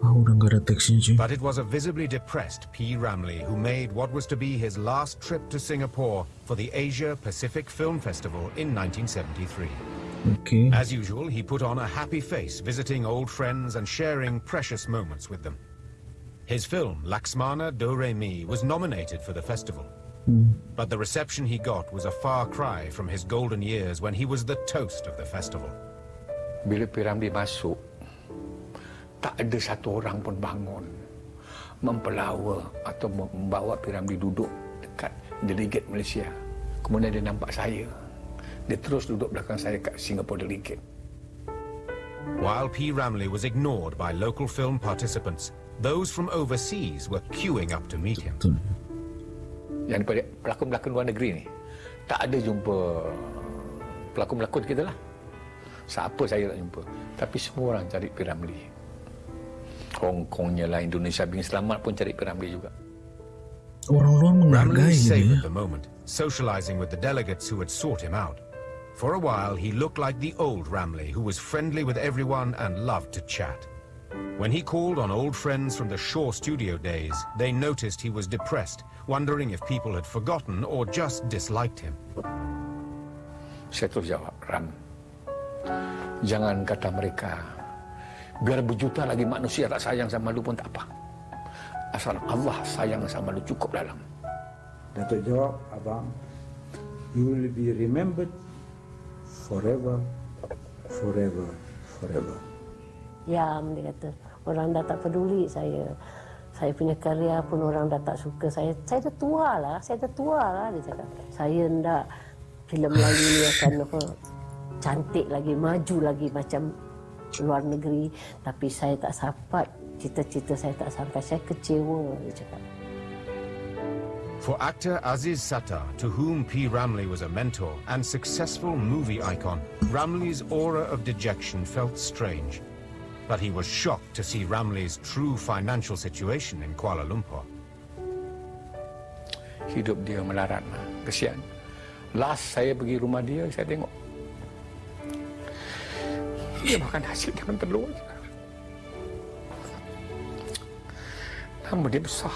But it was a visibly depressed P. Ramlee who made what was to be his last trip to Singapore for the Asia Pacific Film Festival in 1973. Okay. As usual, he put on a happy face, visiting old friends and sharing precious moments with them. His film, Laksamana Do Re Mi, was nominated for the festival. Hmm. But the reception he got was a far cry from his golden years when he was the toast of the festival. Bila Piramli masuk, tak ada satu orang pun bangun mempelawa atau membawa Piramli duduk dekat delegate Malaysia. Kemudian dia nampak saya. Dia terus duduk belakang saya kat Singapore delegate. While P. Ramley was ignored by local film participants, those from overseas were queuing up to meet him. Yang daripada pelakon-pelakon luar negeri ni, tak ada jumpa pelakon-pelakon kita lah. Siapa saya nak jumpa. Tapi semua orang cari Piramli. Hong Kongnya lah, Indonesia Bing Selamat pun cari Piramli juga. Orang luar menghargai the moment, socializing with the delegates who had sought him out. For a while, he looked like the old Ramley, who was friendly with everyone and loved to chat. When he called on old friends from the Shaw studio days, they noticed he was depressed, wondering if people had forgotten or just disliked him. Saya terus jawab, Ram, jangan kata mereka, biar berjuta lagi manusia tak sayang sama lu pun tak apa. Asal Allah sayang sama lu cukup dalam. Datuk jawab, abang, you will be remembered forever, forever, forever. Diam dia kata. Orang dah tak peduli saya. Saya punya karya pun orang dah tak suka saya. Saya dah tua lah. Saya dah tua lah dia cakap. Saya hendak filem Melayu ni akan apa, cantik lagi, maju lagi macam luar negeri. Tapi saya tak sampai. Cita-cita saya tak sampai. Saya kecewa dia cakap. For actor Aziz Sattar, to whom P. Ramlee was a mentor and successful movie icon, Ramlee's aura of dejection felt strange. But he was shocked to see Ramlee's true financial situation in Kuala Lumpur. Hidup dia melarat, mah. kesian. Last saya pergi rumah dia, saya tengok. Dia makan hasil dengan telur. Nama dia besar.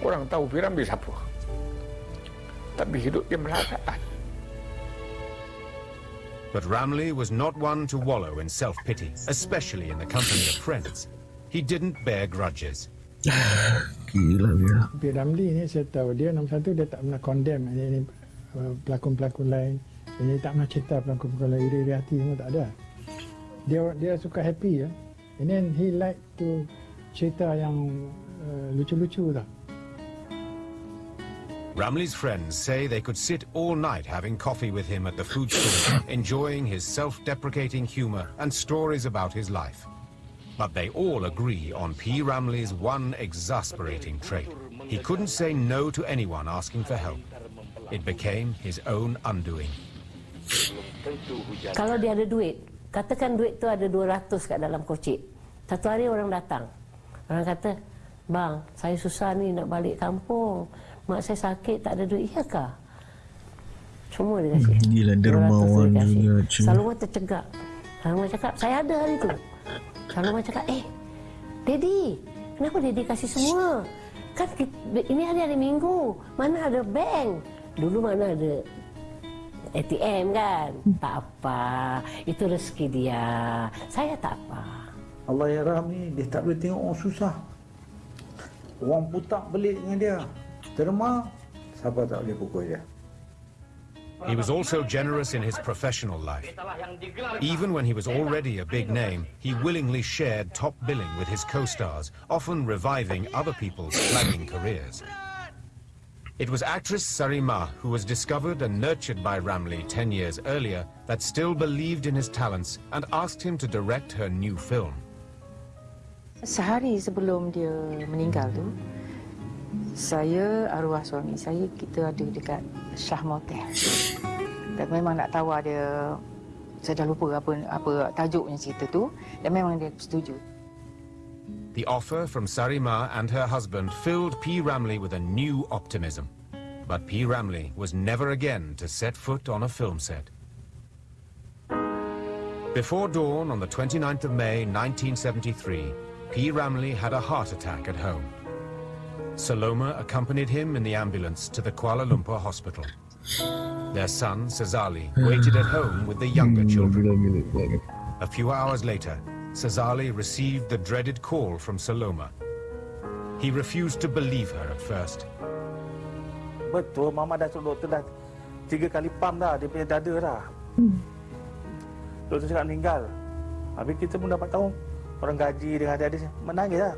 Orang tahu Piramli siapa. Tapi hidup dia melarat. But Ramlee was not one to wallow in self-pity, especially in the company of friends. He didn't bear grudges. Gila dia. Tapi Ramli ni saya tahu dia nombor satu dia tak pernah condemn ini, uh, pelakon-pelakon lain. Ini tak pernah cerita iri-iri hati semua tak ada. Dia dia suka happy ya. And then he like to cerita yang uh, lucu-lucu tau. Ramlee's friends say they could sit all night having coffee with him at the food store, <coughs> enjoying his self-deprecating humor and stories about his life. But they all agree on P. Ramlee's one exasperating trait. He couldn't say no to anyone asking for help. It became his own undoing. Kalau dia ada duit, katakan duit tu ada 200 kat dalam kocik. Satu hari orang datang. Orang kata, bang, saya susah ni nak balik kampung. Mak saya sakit, tak ada duit. Iyakah? Semua dia kasih. Hmm, Gila 200 dermawan juga. Saloma tercegak. Saloma cakap, saya ada hari tu. Saloma cakap, eh, Daddy, kenapa Daddy kasih semua? Kan ini hari-hari minggu. Mana ada bank? Dulu mana ada ATM kan? Tak apa. Itu rezeki dia. Saya tak apa. Allah ya ni dia tak boleh tengok orang susah. Orang putak belik dengan dia. Terma, siapa tak boleh pukul dia. He was also generous in his professional life. Even when he was already a big name, he willingly shared top billing with his co-stars, often reviving other people's flagging careers. It was actress Sarima who was discovered and nurtured by Ramlee 10 years earlier that still believed in his talents and asked him to direct her new film. Sehari sebelum dia meninggal tu, saya arwah suami saya kita ada dekat Shah Motel. Dan memang nak tawar dia saya dah lupa apa apa tajuknya cerita tu dan memang dia setuju. The offer from Sarimah and her husband filled P. Ramlee with a new optimism. But P. Ramlee was never again to set foot on a film set. Before dawn on the 29th of May 1973, P. Ramlee had a heart attack at home. Saloma accompanied him in the ambulance to the Kuala Lumpur hospital. Their son, Sazali, waited at home with the younger children. A few hours later, Sazali received the dreaded call from Saloma. He refused to believe her at first. Betul, Mama dah suruh doktor dah tiga kali pam dah dia punya dada dah. Hmm. Doktor cakap meninggal. Habis kita pun dapat tahu orang gaji dengan adik-adik menangis lah.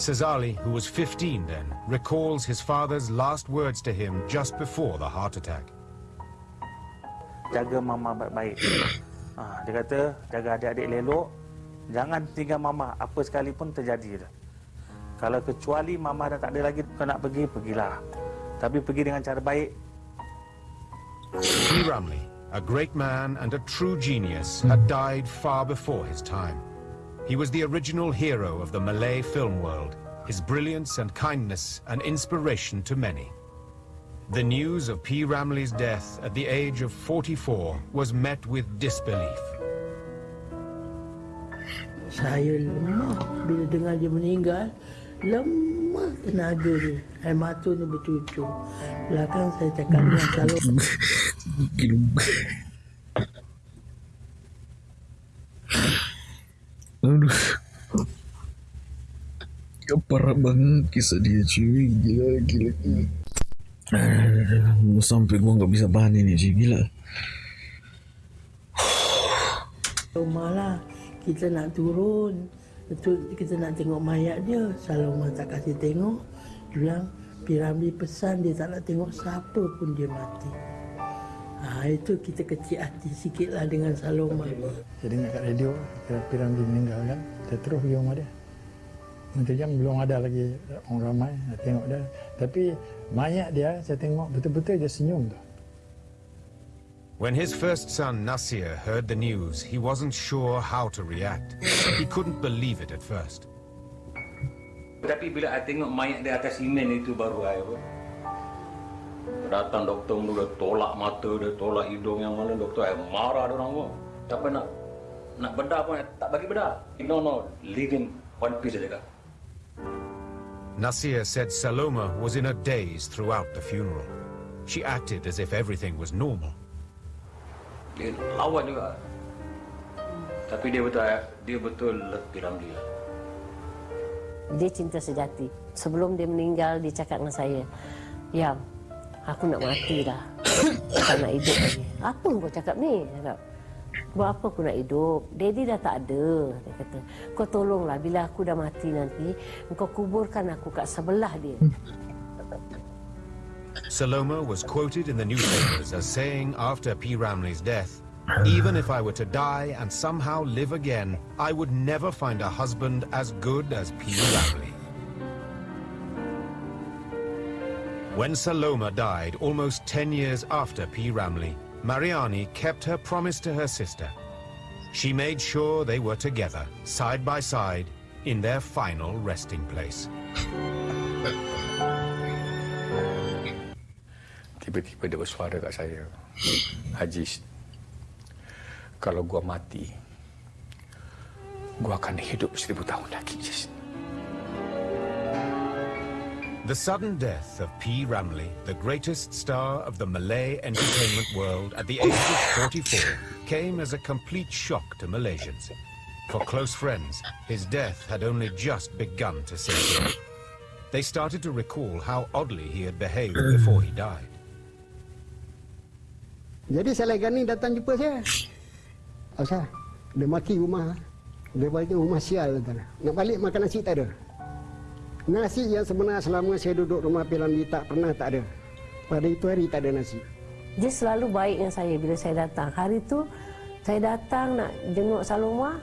Sazali, who was 15 then, recalls his father's last words to him just before the heart attack. Jaga Mama baik-baik. Ha, dia kata jaga adik-adik elok. Jangan tinggal Mama apa sekalipun terjadi. Kalau kecuali Mama dah tak ada lagi kau nak pergi, pergilah. Tapi pergi dengan cara baik. P. Ramlee, a great man and a true genius, had died far before his time. He was the original hero of the Malay film world, his brilliance and kindness an inspiration to many. The news of P. Ramlee's death at the age of 44 was met with disbelief. Saya lemah bila dengar dia meninggal. Lemah tenaga dia. Air mata ni bercucur. Belakang saya cakap dengan <laughs> calon. Aduh. Ya, parah banget kisah dia cuy. Gila, gila, gila. Aduh, sampai gua nggak bisa bahan ini cuy. Gila. Rumah lah. Kita nak turun. Betul kita nak tengok mayat dia. Saloma tak kasih tengok. Dia bilang, Piramli pesan dia tak nak tengok siapa pun dia mati. Ha, itu kita kecil hati sikit lah dengan Saloma. Jadi dengar kat radio, kira Piramli meninggal kan. Saya terus pergi rumah dia. Menteri Jam belum ada lagi orang ramai nak tengok dia. Tapi mayat dia saya tengok betul-betul dia senyum tu. When his first son Nasir heard the news, he wasn't sure how to react. He couldn't believe it at first. Tapi bila saya tengok mayat di atas simen itu baru saya pun. Datang doktor tu dia tolak mata, dia tolak hidung yang mana doktor saya marah dia orang pun. Tak nak nak bedah pun tak bagi bedah. No no, leave in one piece saja kak. Nasir said Saloma was in a daze throughout the funeral. She acted as if everything was normal. Dia lawan juga. Tapi dia betul eh? dia betul letih Ramli lah. Dia cinta sejati. Sebelum dia meninggal, dia cakap dengan saya, Yang, aku nak mati dah. Tak nak hidup lagi. Apa kau cakap ni? Cakap, Buat apa aku nak hidup? Daddy dah tak ada. Dia kata, kau tolonglah bila aku dah mati nanti, kau kuburkan aku kat sebelah dia. Saloma was quoted in the newspapers as saying after P. Ramley's death, Even if I were to die and somehow live again, I would never find a husband as good as P. Ramley. When Saloma died almost 10 years after P. Ramley, Mariani kept her promise to her sister. She made sure they were together, side by side, in their final resting place. Tiba-tiba dia bersuara kat saya. Haji, kalau gua mati, gua akan hidup seribu tahun lagi, Jis. The sudden death of P. Ramlee, the greatest star of the Malay entertainment world at the age of 44, came as a complete shock to Malaysians. For close friends, his death had only just begun to sink in. They started to recall how oddly he had behaved before he died. Jadi saya ni datang jumpa saya. Asal dia maki rumah. Dia balik rumah sial. Nak balik makan nasi tak ada. Nasi yang sebenarnya selama saya duduk rumah Piramli tak pernah tak ada. Pada itu hari tak ada nasi. Dia selalu baik dengan saya bila saya datang. Hari tu saya datang nak jenguk Saloma.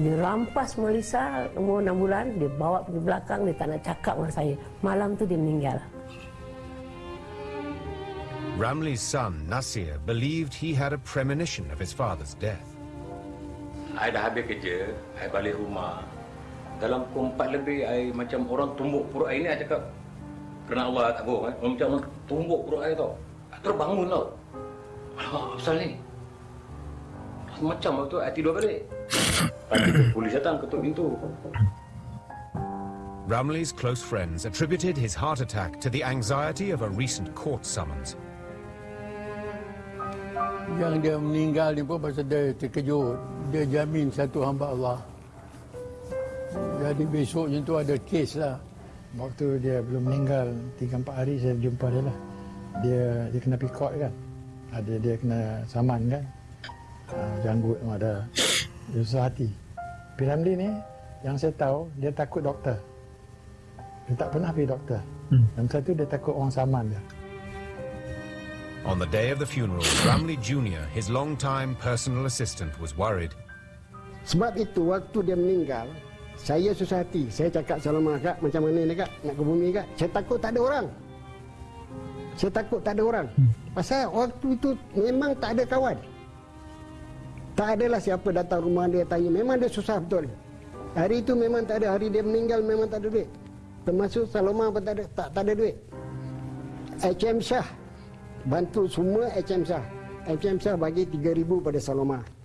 Dia rampas Melissa umur 6 bulan. Dia bawa pergi belakang. Dia tak nak cakap dengan saya. Malam tu dia meninggal. Ramley's son, Nasir, believed he had a premonition of his father's death. Saya dah habis kerja, saya balik rumah. Dalam pukul empat lebih, saya macam orang tumbuk perut saya ni, saya cakap, kerana Allah tak bohong, eh? orang macam orang tumbuk perut saya tau. Saya terbangun tau. Alamak, apa pasal ni? Macam waktu saya tidur balik. <coughs> Tu, polis datang ketuk pintu. Ramley's close friends attributed his heart attack to the anxiety of a recent court summons. Yang dia meninggal ni pun pasal dia terkejut. Dia jamin satu hamba Allah. Jadi besoknya tu ada kes lah. Waktu dia belum meninggal, 3-4 hari saya jumpa dia lah. Dia dia kena pikot kan. Ada dia kena saman kan. Uh, janggut ada dia susah hati. Piramli ni yang saya tahu dia takut doktor. Dia tak pernah pergi doktor. Hmm. Yang satu dia takut orang saman dia. On the day of the funeral, Ramley Jr., his long-time personal assistant, was worried. Sebab itu waktu dia meninggal, saya susah hati. Saya cakap Salama kak macam mana ni kak nak ke bumi kak. Saya takut tak ada orang. Saya takut tak ada orang. Pasal waktu itu memang tak ada kawan. Tak adalah siapa datang rumah dia tanya. Memang dia susah betul. Hari itu memang tak ada. Hari dia meninggal memang tak ada duit. Termasuk Saloma pun tak ada, tak, tak ada duit. HM Shah bantu semua HM Shah. HM Shah bagi 3000 pada Saloma.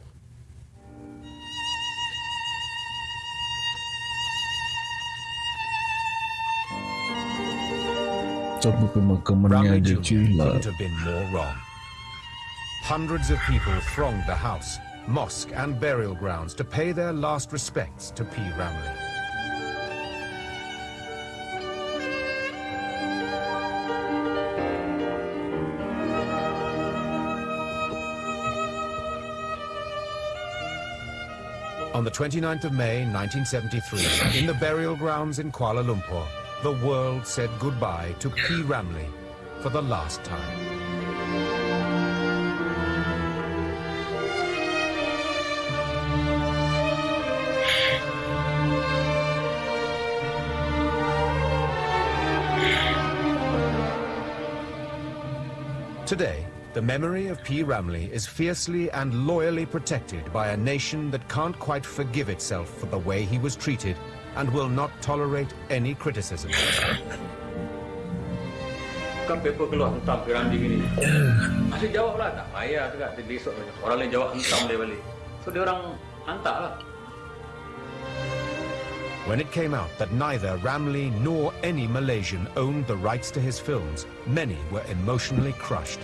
Tapi pemakamannya Ramlee cuy lah. couldn't have been more wrong. Hundreds of people thronged the house, mosque and burial grounds to pay their last respects to P. Ramlee. On the 29th of May 1973, in the burial grounds in Kuala Lumpur, the world said goodbye to P. Ramlee for the last time. Today, the memory of P. Ramlee is fiercely and loyally protected by a nation that can't quite forgive itself for the way he was treated and will not tolerate any criticism. Kan paper keluar hentam Ramli gini. Jawab lah, tak payah besok orang lain jawab hentam dia balik. So dia orang hantar lah. When it came out that neither Ramlee nor any Malaysian owned the rights to his films, many were emotionally crushed.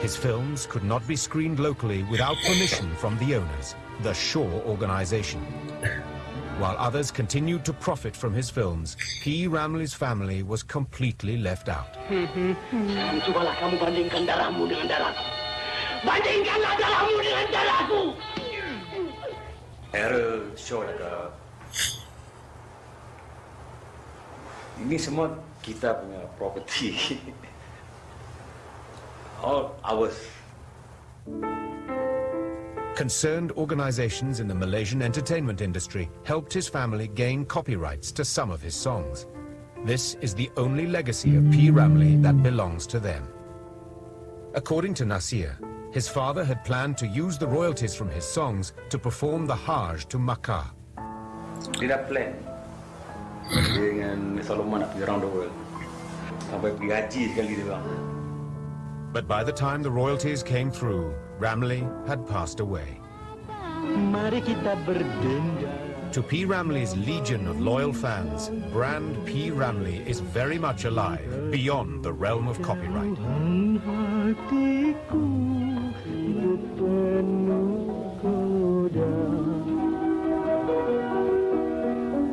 His films could not be screened locally without permission from the owners, the Shaw Organization. While others continued to profit from his films, P. Ramlee's family was completely left out. Kamu bandingkan darahmu dengan darahku. Bandingkanlah darahmu dengan. Error show. Ini semua kita punya property. All ours. Concerned organizations in the Malaysian entertainment industry helped his family gain copyrights to some of his songs. This is the only legacy of P. Ramlee that belongs to them. According to Nasir, his father had planned to use the royalties from his songs to perform the Hajj to Makkah. Dia dah plan. Dia dengan Saloma nak pergi around the world. Sampai pergi haji sekali dia. But by the time the royalties came through, Ramlee had passed away. To P. Ramlee's legion of loyal fans, brand P. Ramlee is very much alive beyond the realm of copyright. Hatiku penuh goda.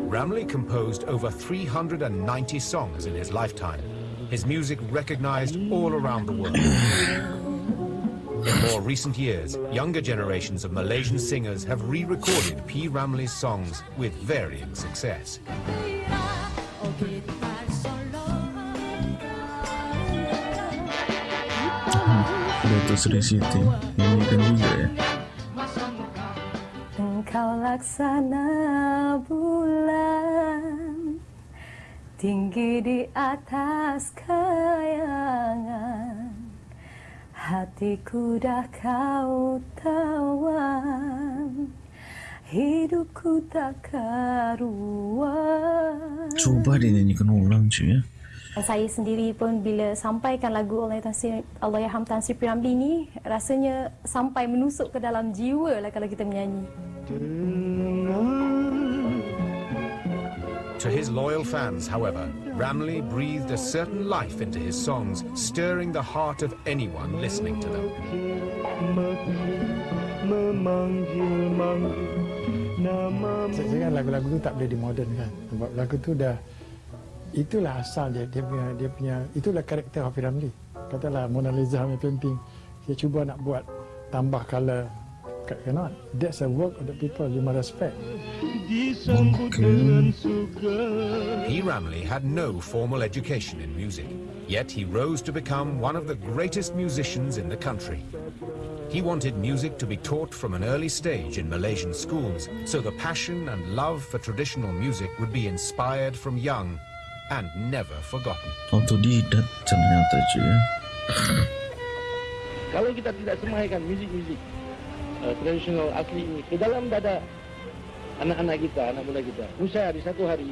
Ramlee composed over 390 songs in his lifetime. His music recognized all around the world. <clears throat> In more recent years, younger generations of Malaysian singers have re-recorded P. Ramlee's songs with varying success. Engkau laksana bulan Tinggi di atas kayangan Hatiku dah kau tawan Hidupku tak karuan. Coba dinyanyikan ulang cuy ya. Saya sendiri pun bila sampaikan lagu Allah Tan Sri Allahyarham Tan Sri Piramli ni rasanya sampai menusuk ke dalam jiwa lah kalau kita menyanyi. To his loyal fans, however, Ramlee breathed a certain life into his songs, stirring the heart of anyone listening to them. Cakap lagu-lagu tu tak boleh dimodernkan sebab lagu tu dah itulah asal dia dia punya dia punya itulah karakter Hafiz Ramli. Katalah Mona Lisa punya painting dia cuba nak buat tambah color cannot. That's a work of the people you must respect. P. Ramlee had no formal education in music, yet he rose to become one of the greatest musicians in the country. He wanted music to be taught from an early stage in Malaysian schools, so the passion and love for traditional music would be inspired from young and never forgotten. Autodidak ternyata cuy ya Kalau kita tidak semaikan muzik-muzik uh, tradisional asli ini ke dalam dada anak-anak kita, anak muda kita, niscaya di satu hari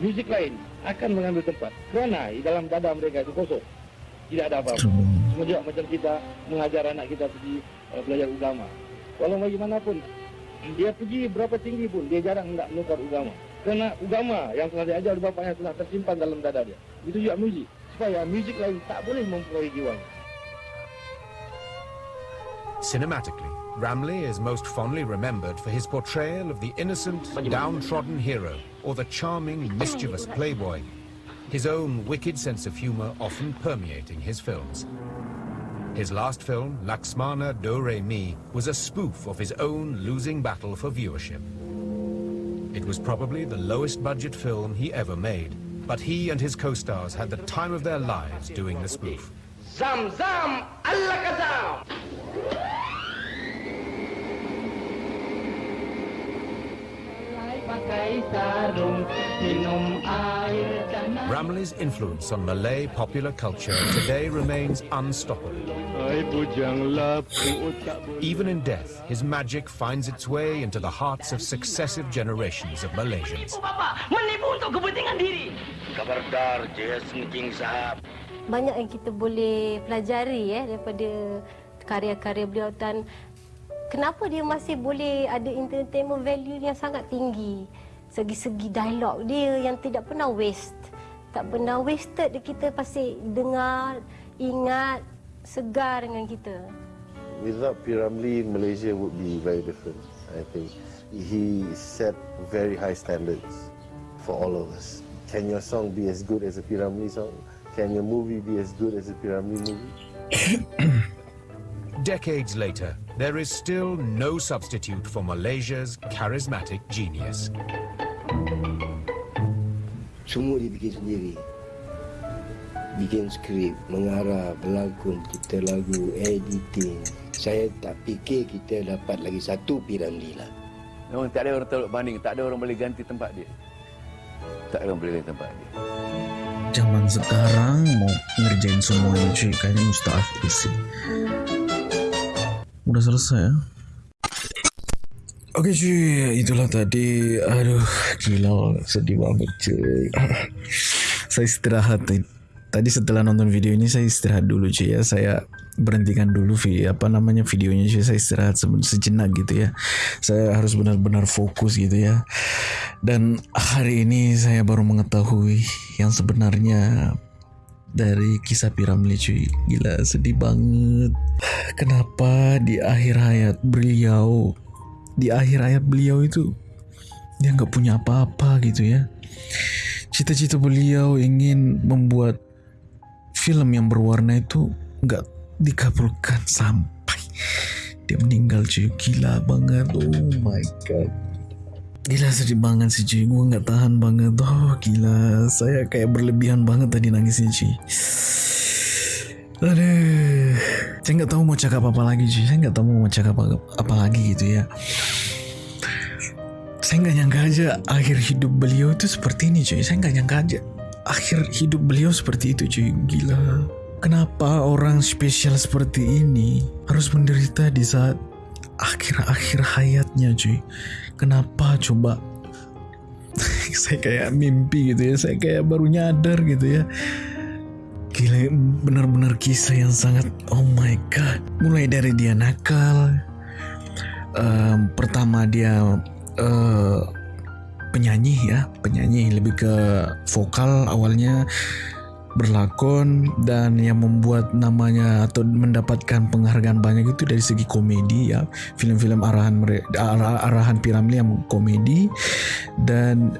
muzik lain akan mengambil tempat. Kerana di dalam dada mereka itu kosong. Tidak ada apa-apa. Semua juga macam kita mengajar anak kita pergi uh, belajar agama. Walau bagaimanapun, dia pergi berapa tinggi pun, dia jarang hendak menukar agama. Kerana agama yang telah diajar oleh bapaknya telah tersimpan dalam dada dia. Itu juga muzik. Supaya muzik lain tak boleh mempengaruhi jiwanya. Cinematically, Ramlee is most fondly remembered for his portrayal of the innocent, downtrodden hero or the charming, mischievous playboy, his own wicked sense of humor often permeating his films. His last film, Laksamana Do Re Mi, was a spoof of his own losing battle for viewership. It was probably the lowest budget film he ever made, but he and his co-stars had the time of their lives doing the spoof. Zam zam Allah kazam. pakai sarung minum air dan Ramlee's influence on Malay popular culture today remains unstoppable. Even in death, his magic finds its way into the hearts of successive generations of Malaysians. Banyak yang kita boleh pelajari ya daripada karya-karya beliau dan kenapa dia masih boleh ada entertainment value yang sangat tinggi. Segi-segi dialog dia yang tidak pernah waste. Tak pernah wasted kita pasti dengar, ingat, segar dengan kita. Without P. Ramlee, Malaysia would be very different, I think. He set very high standards for all of us. Can your song be as good as a P. Ramlee song? Can your movie be as good as a P. Ramlee movie? <coughs> Decades later, there is still no substitute for Malaysia's charismatic genius. Semua dia bikin sendiri. Bikin skrip, mengarah, berlakon, kita lagu, editing. Saya tak fikir kita dapat lagi satu Piramli lah. Memang tak ada orang tolak banding, tak ada orang boleh ganti tempat dia. Tak ada orang boleh ganti tempat dia. Zaman sekarang mau ngerjain semuanya cuy, kayaknya mustahil sih. Udah selesai ya? Oke cuy, itulah tadi. Aduh, gila, sedih banget cuy. <laughs> saya istirahat tadi setelah nonton video ini saya istirahat dulu cuy ya. Saya berhentikan dulu vi apa namanya videonya cuy saya istirahat sejenak gitu ya. Saya harus benar-benar fokus gitu ya. Dan hari ini saya baru mengetahui yang sebenarnya dari kisah Piramli cuy. Gila sedih banget. Kenapa di akhir hayat beliau di akhir hayat beliau itu dia nggak punya apa-apa gitu ya? Cita-cita beliau ingin membuat film yang berwarna itu nggak dikabulkan sampai dia meninggal cuy. Gila banget. Oh my god Gila sedih banget sih cuy Gue gak tahan banget. Oh gila. Saya kayak berlebihan banget tadi nangisnya cuy Aduh. Saya gak tahu mau cakap apa lagi cuy Saya gak tahu mau cakap apa, apa lagi gitu ya. Saya gak nyangka aja Akhir hidup beliau itu seperti ini cuy Saya gak nyangka aja Akhir hidup beliau seperti itu cuy Gila. Kenapa orang spesial seperti ini Harus menderita di saat Akhir-akhir hayatnya cuy. Kenapa coba? <laughs> Saya kayak mimpi gitu ya. Saya kayak baru nyadar gitu ya. Gila benar-benar kisah yang sangat oh my god. Mulai dari dia nakal um, pertama dia uh, penyanyi ya. Penyanyi lebih ke vokal awalnya berlakon dan yang membuat namanya atau mendapatkan penghargaan banyak itu dari segi komedi ya. Film-film arahan arah, arahan Piramli yang komedi dan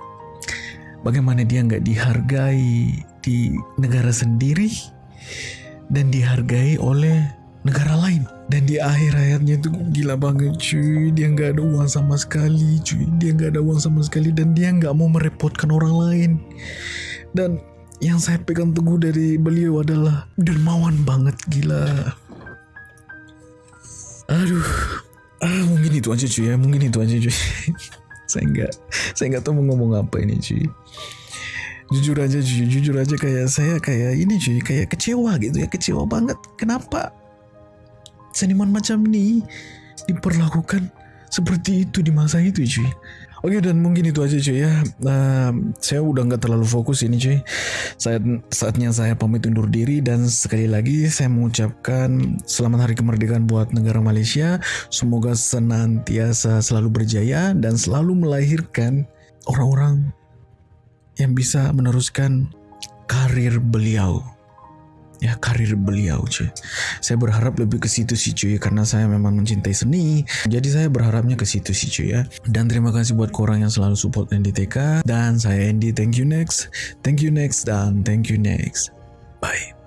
<laughs> bagaimana dia nggak dihargai di negara sendiri dan dihargai oleh negara lain. Dan di akhir hayatnya itu gila banget cuy. Dia nggak ada uang sama sekali cuy. Dia nggak ada uang sama sekali dan dia nggak mau merepotkan orang lain. Dan yang saya pegang teguh dari beliau adalah dermawan banget gila. Aduh. Ah mungkin itu aja cuy ya. Mungkin itu aja cuy. <laughs> Saya nggak saya nggak tahu mau ngomong apa ini cuy. Jujur aja cuy. Jujur aja kayak saya kayak ini cuy. Kayak kecewa gitu ya. Kecewa banget. Kenapa seniman macam ini diperlakukan seperti itu di masa itu cuy Oke dan mungkin itu aja cuy ya. Uh, saya udah nggak terlalu fokus ini cuy. Saat saatnya saya pamit undur diri dan sekali lagi saya mengucapkan selamat hari kemerdekaan buat negara Malaysia. Semoga senantiasa selalu berjaya dan selalu melahirkan orang-orang yang bisa meneruskan karir beliau ya karir beliau cuy. Saya berharap lebih ke situ sih cuy karena saya memang mencintai seni. Jadi saya berharapnya ke situ sih cuy ya. Dan terima kasih buat korang yang selalu support NDTK dan saya Andy thank you next. Thank you next. Dan thank you next. Bye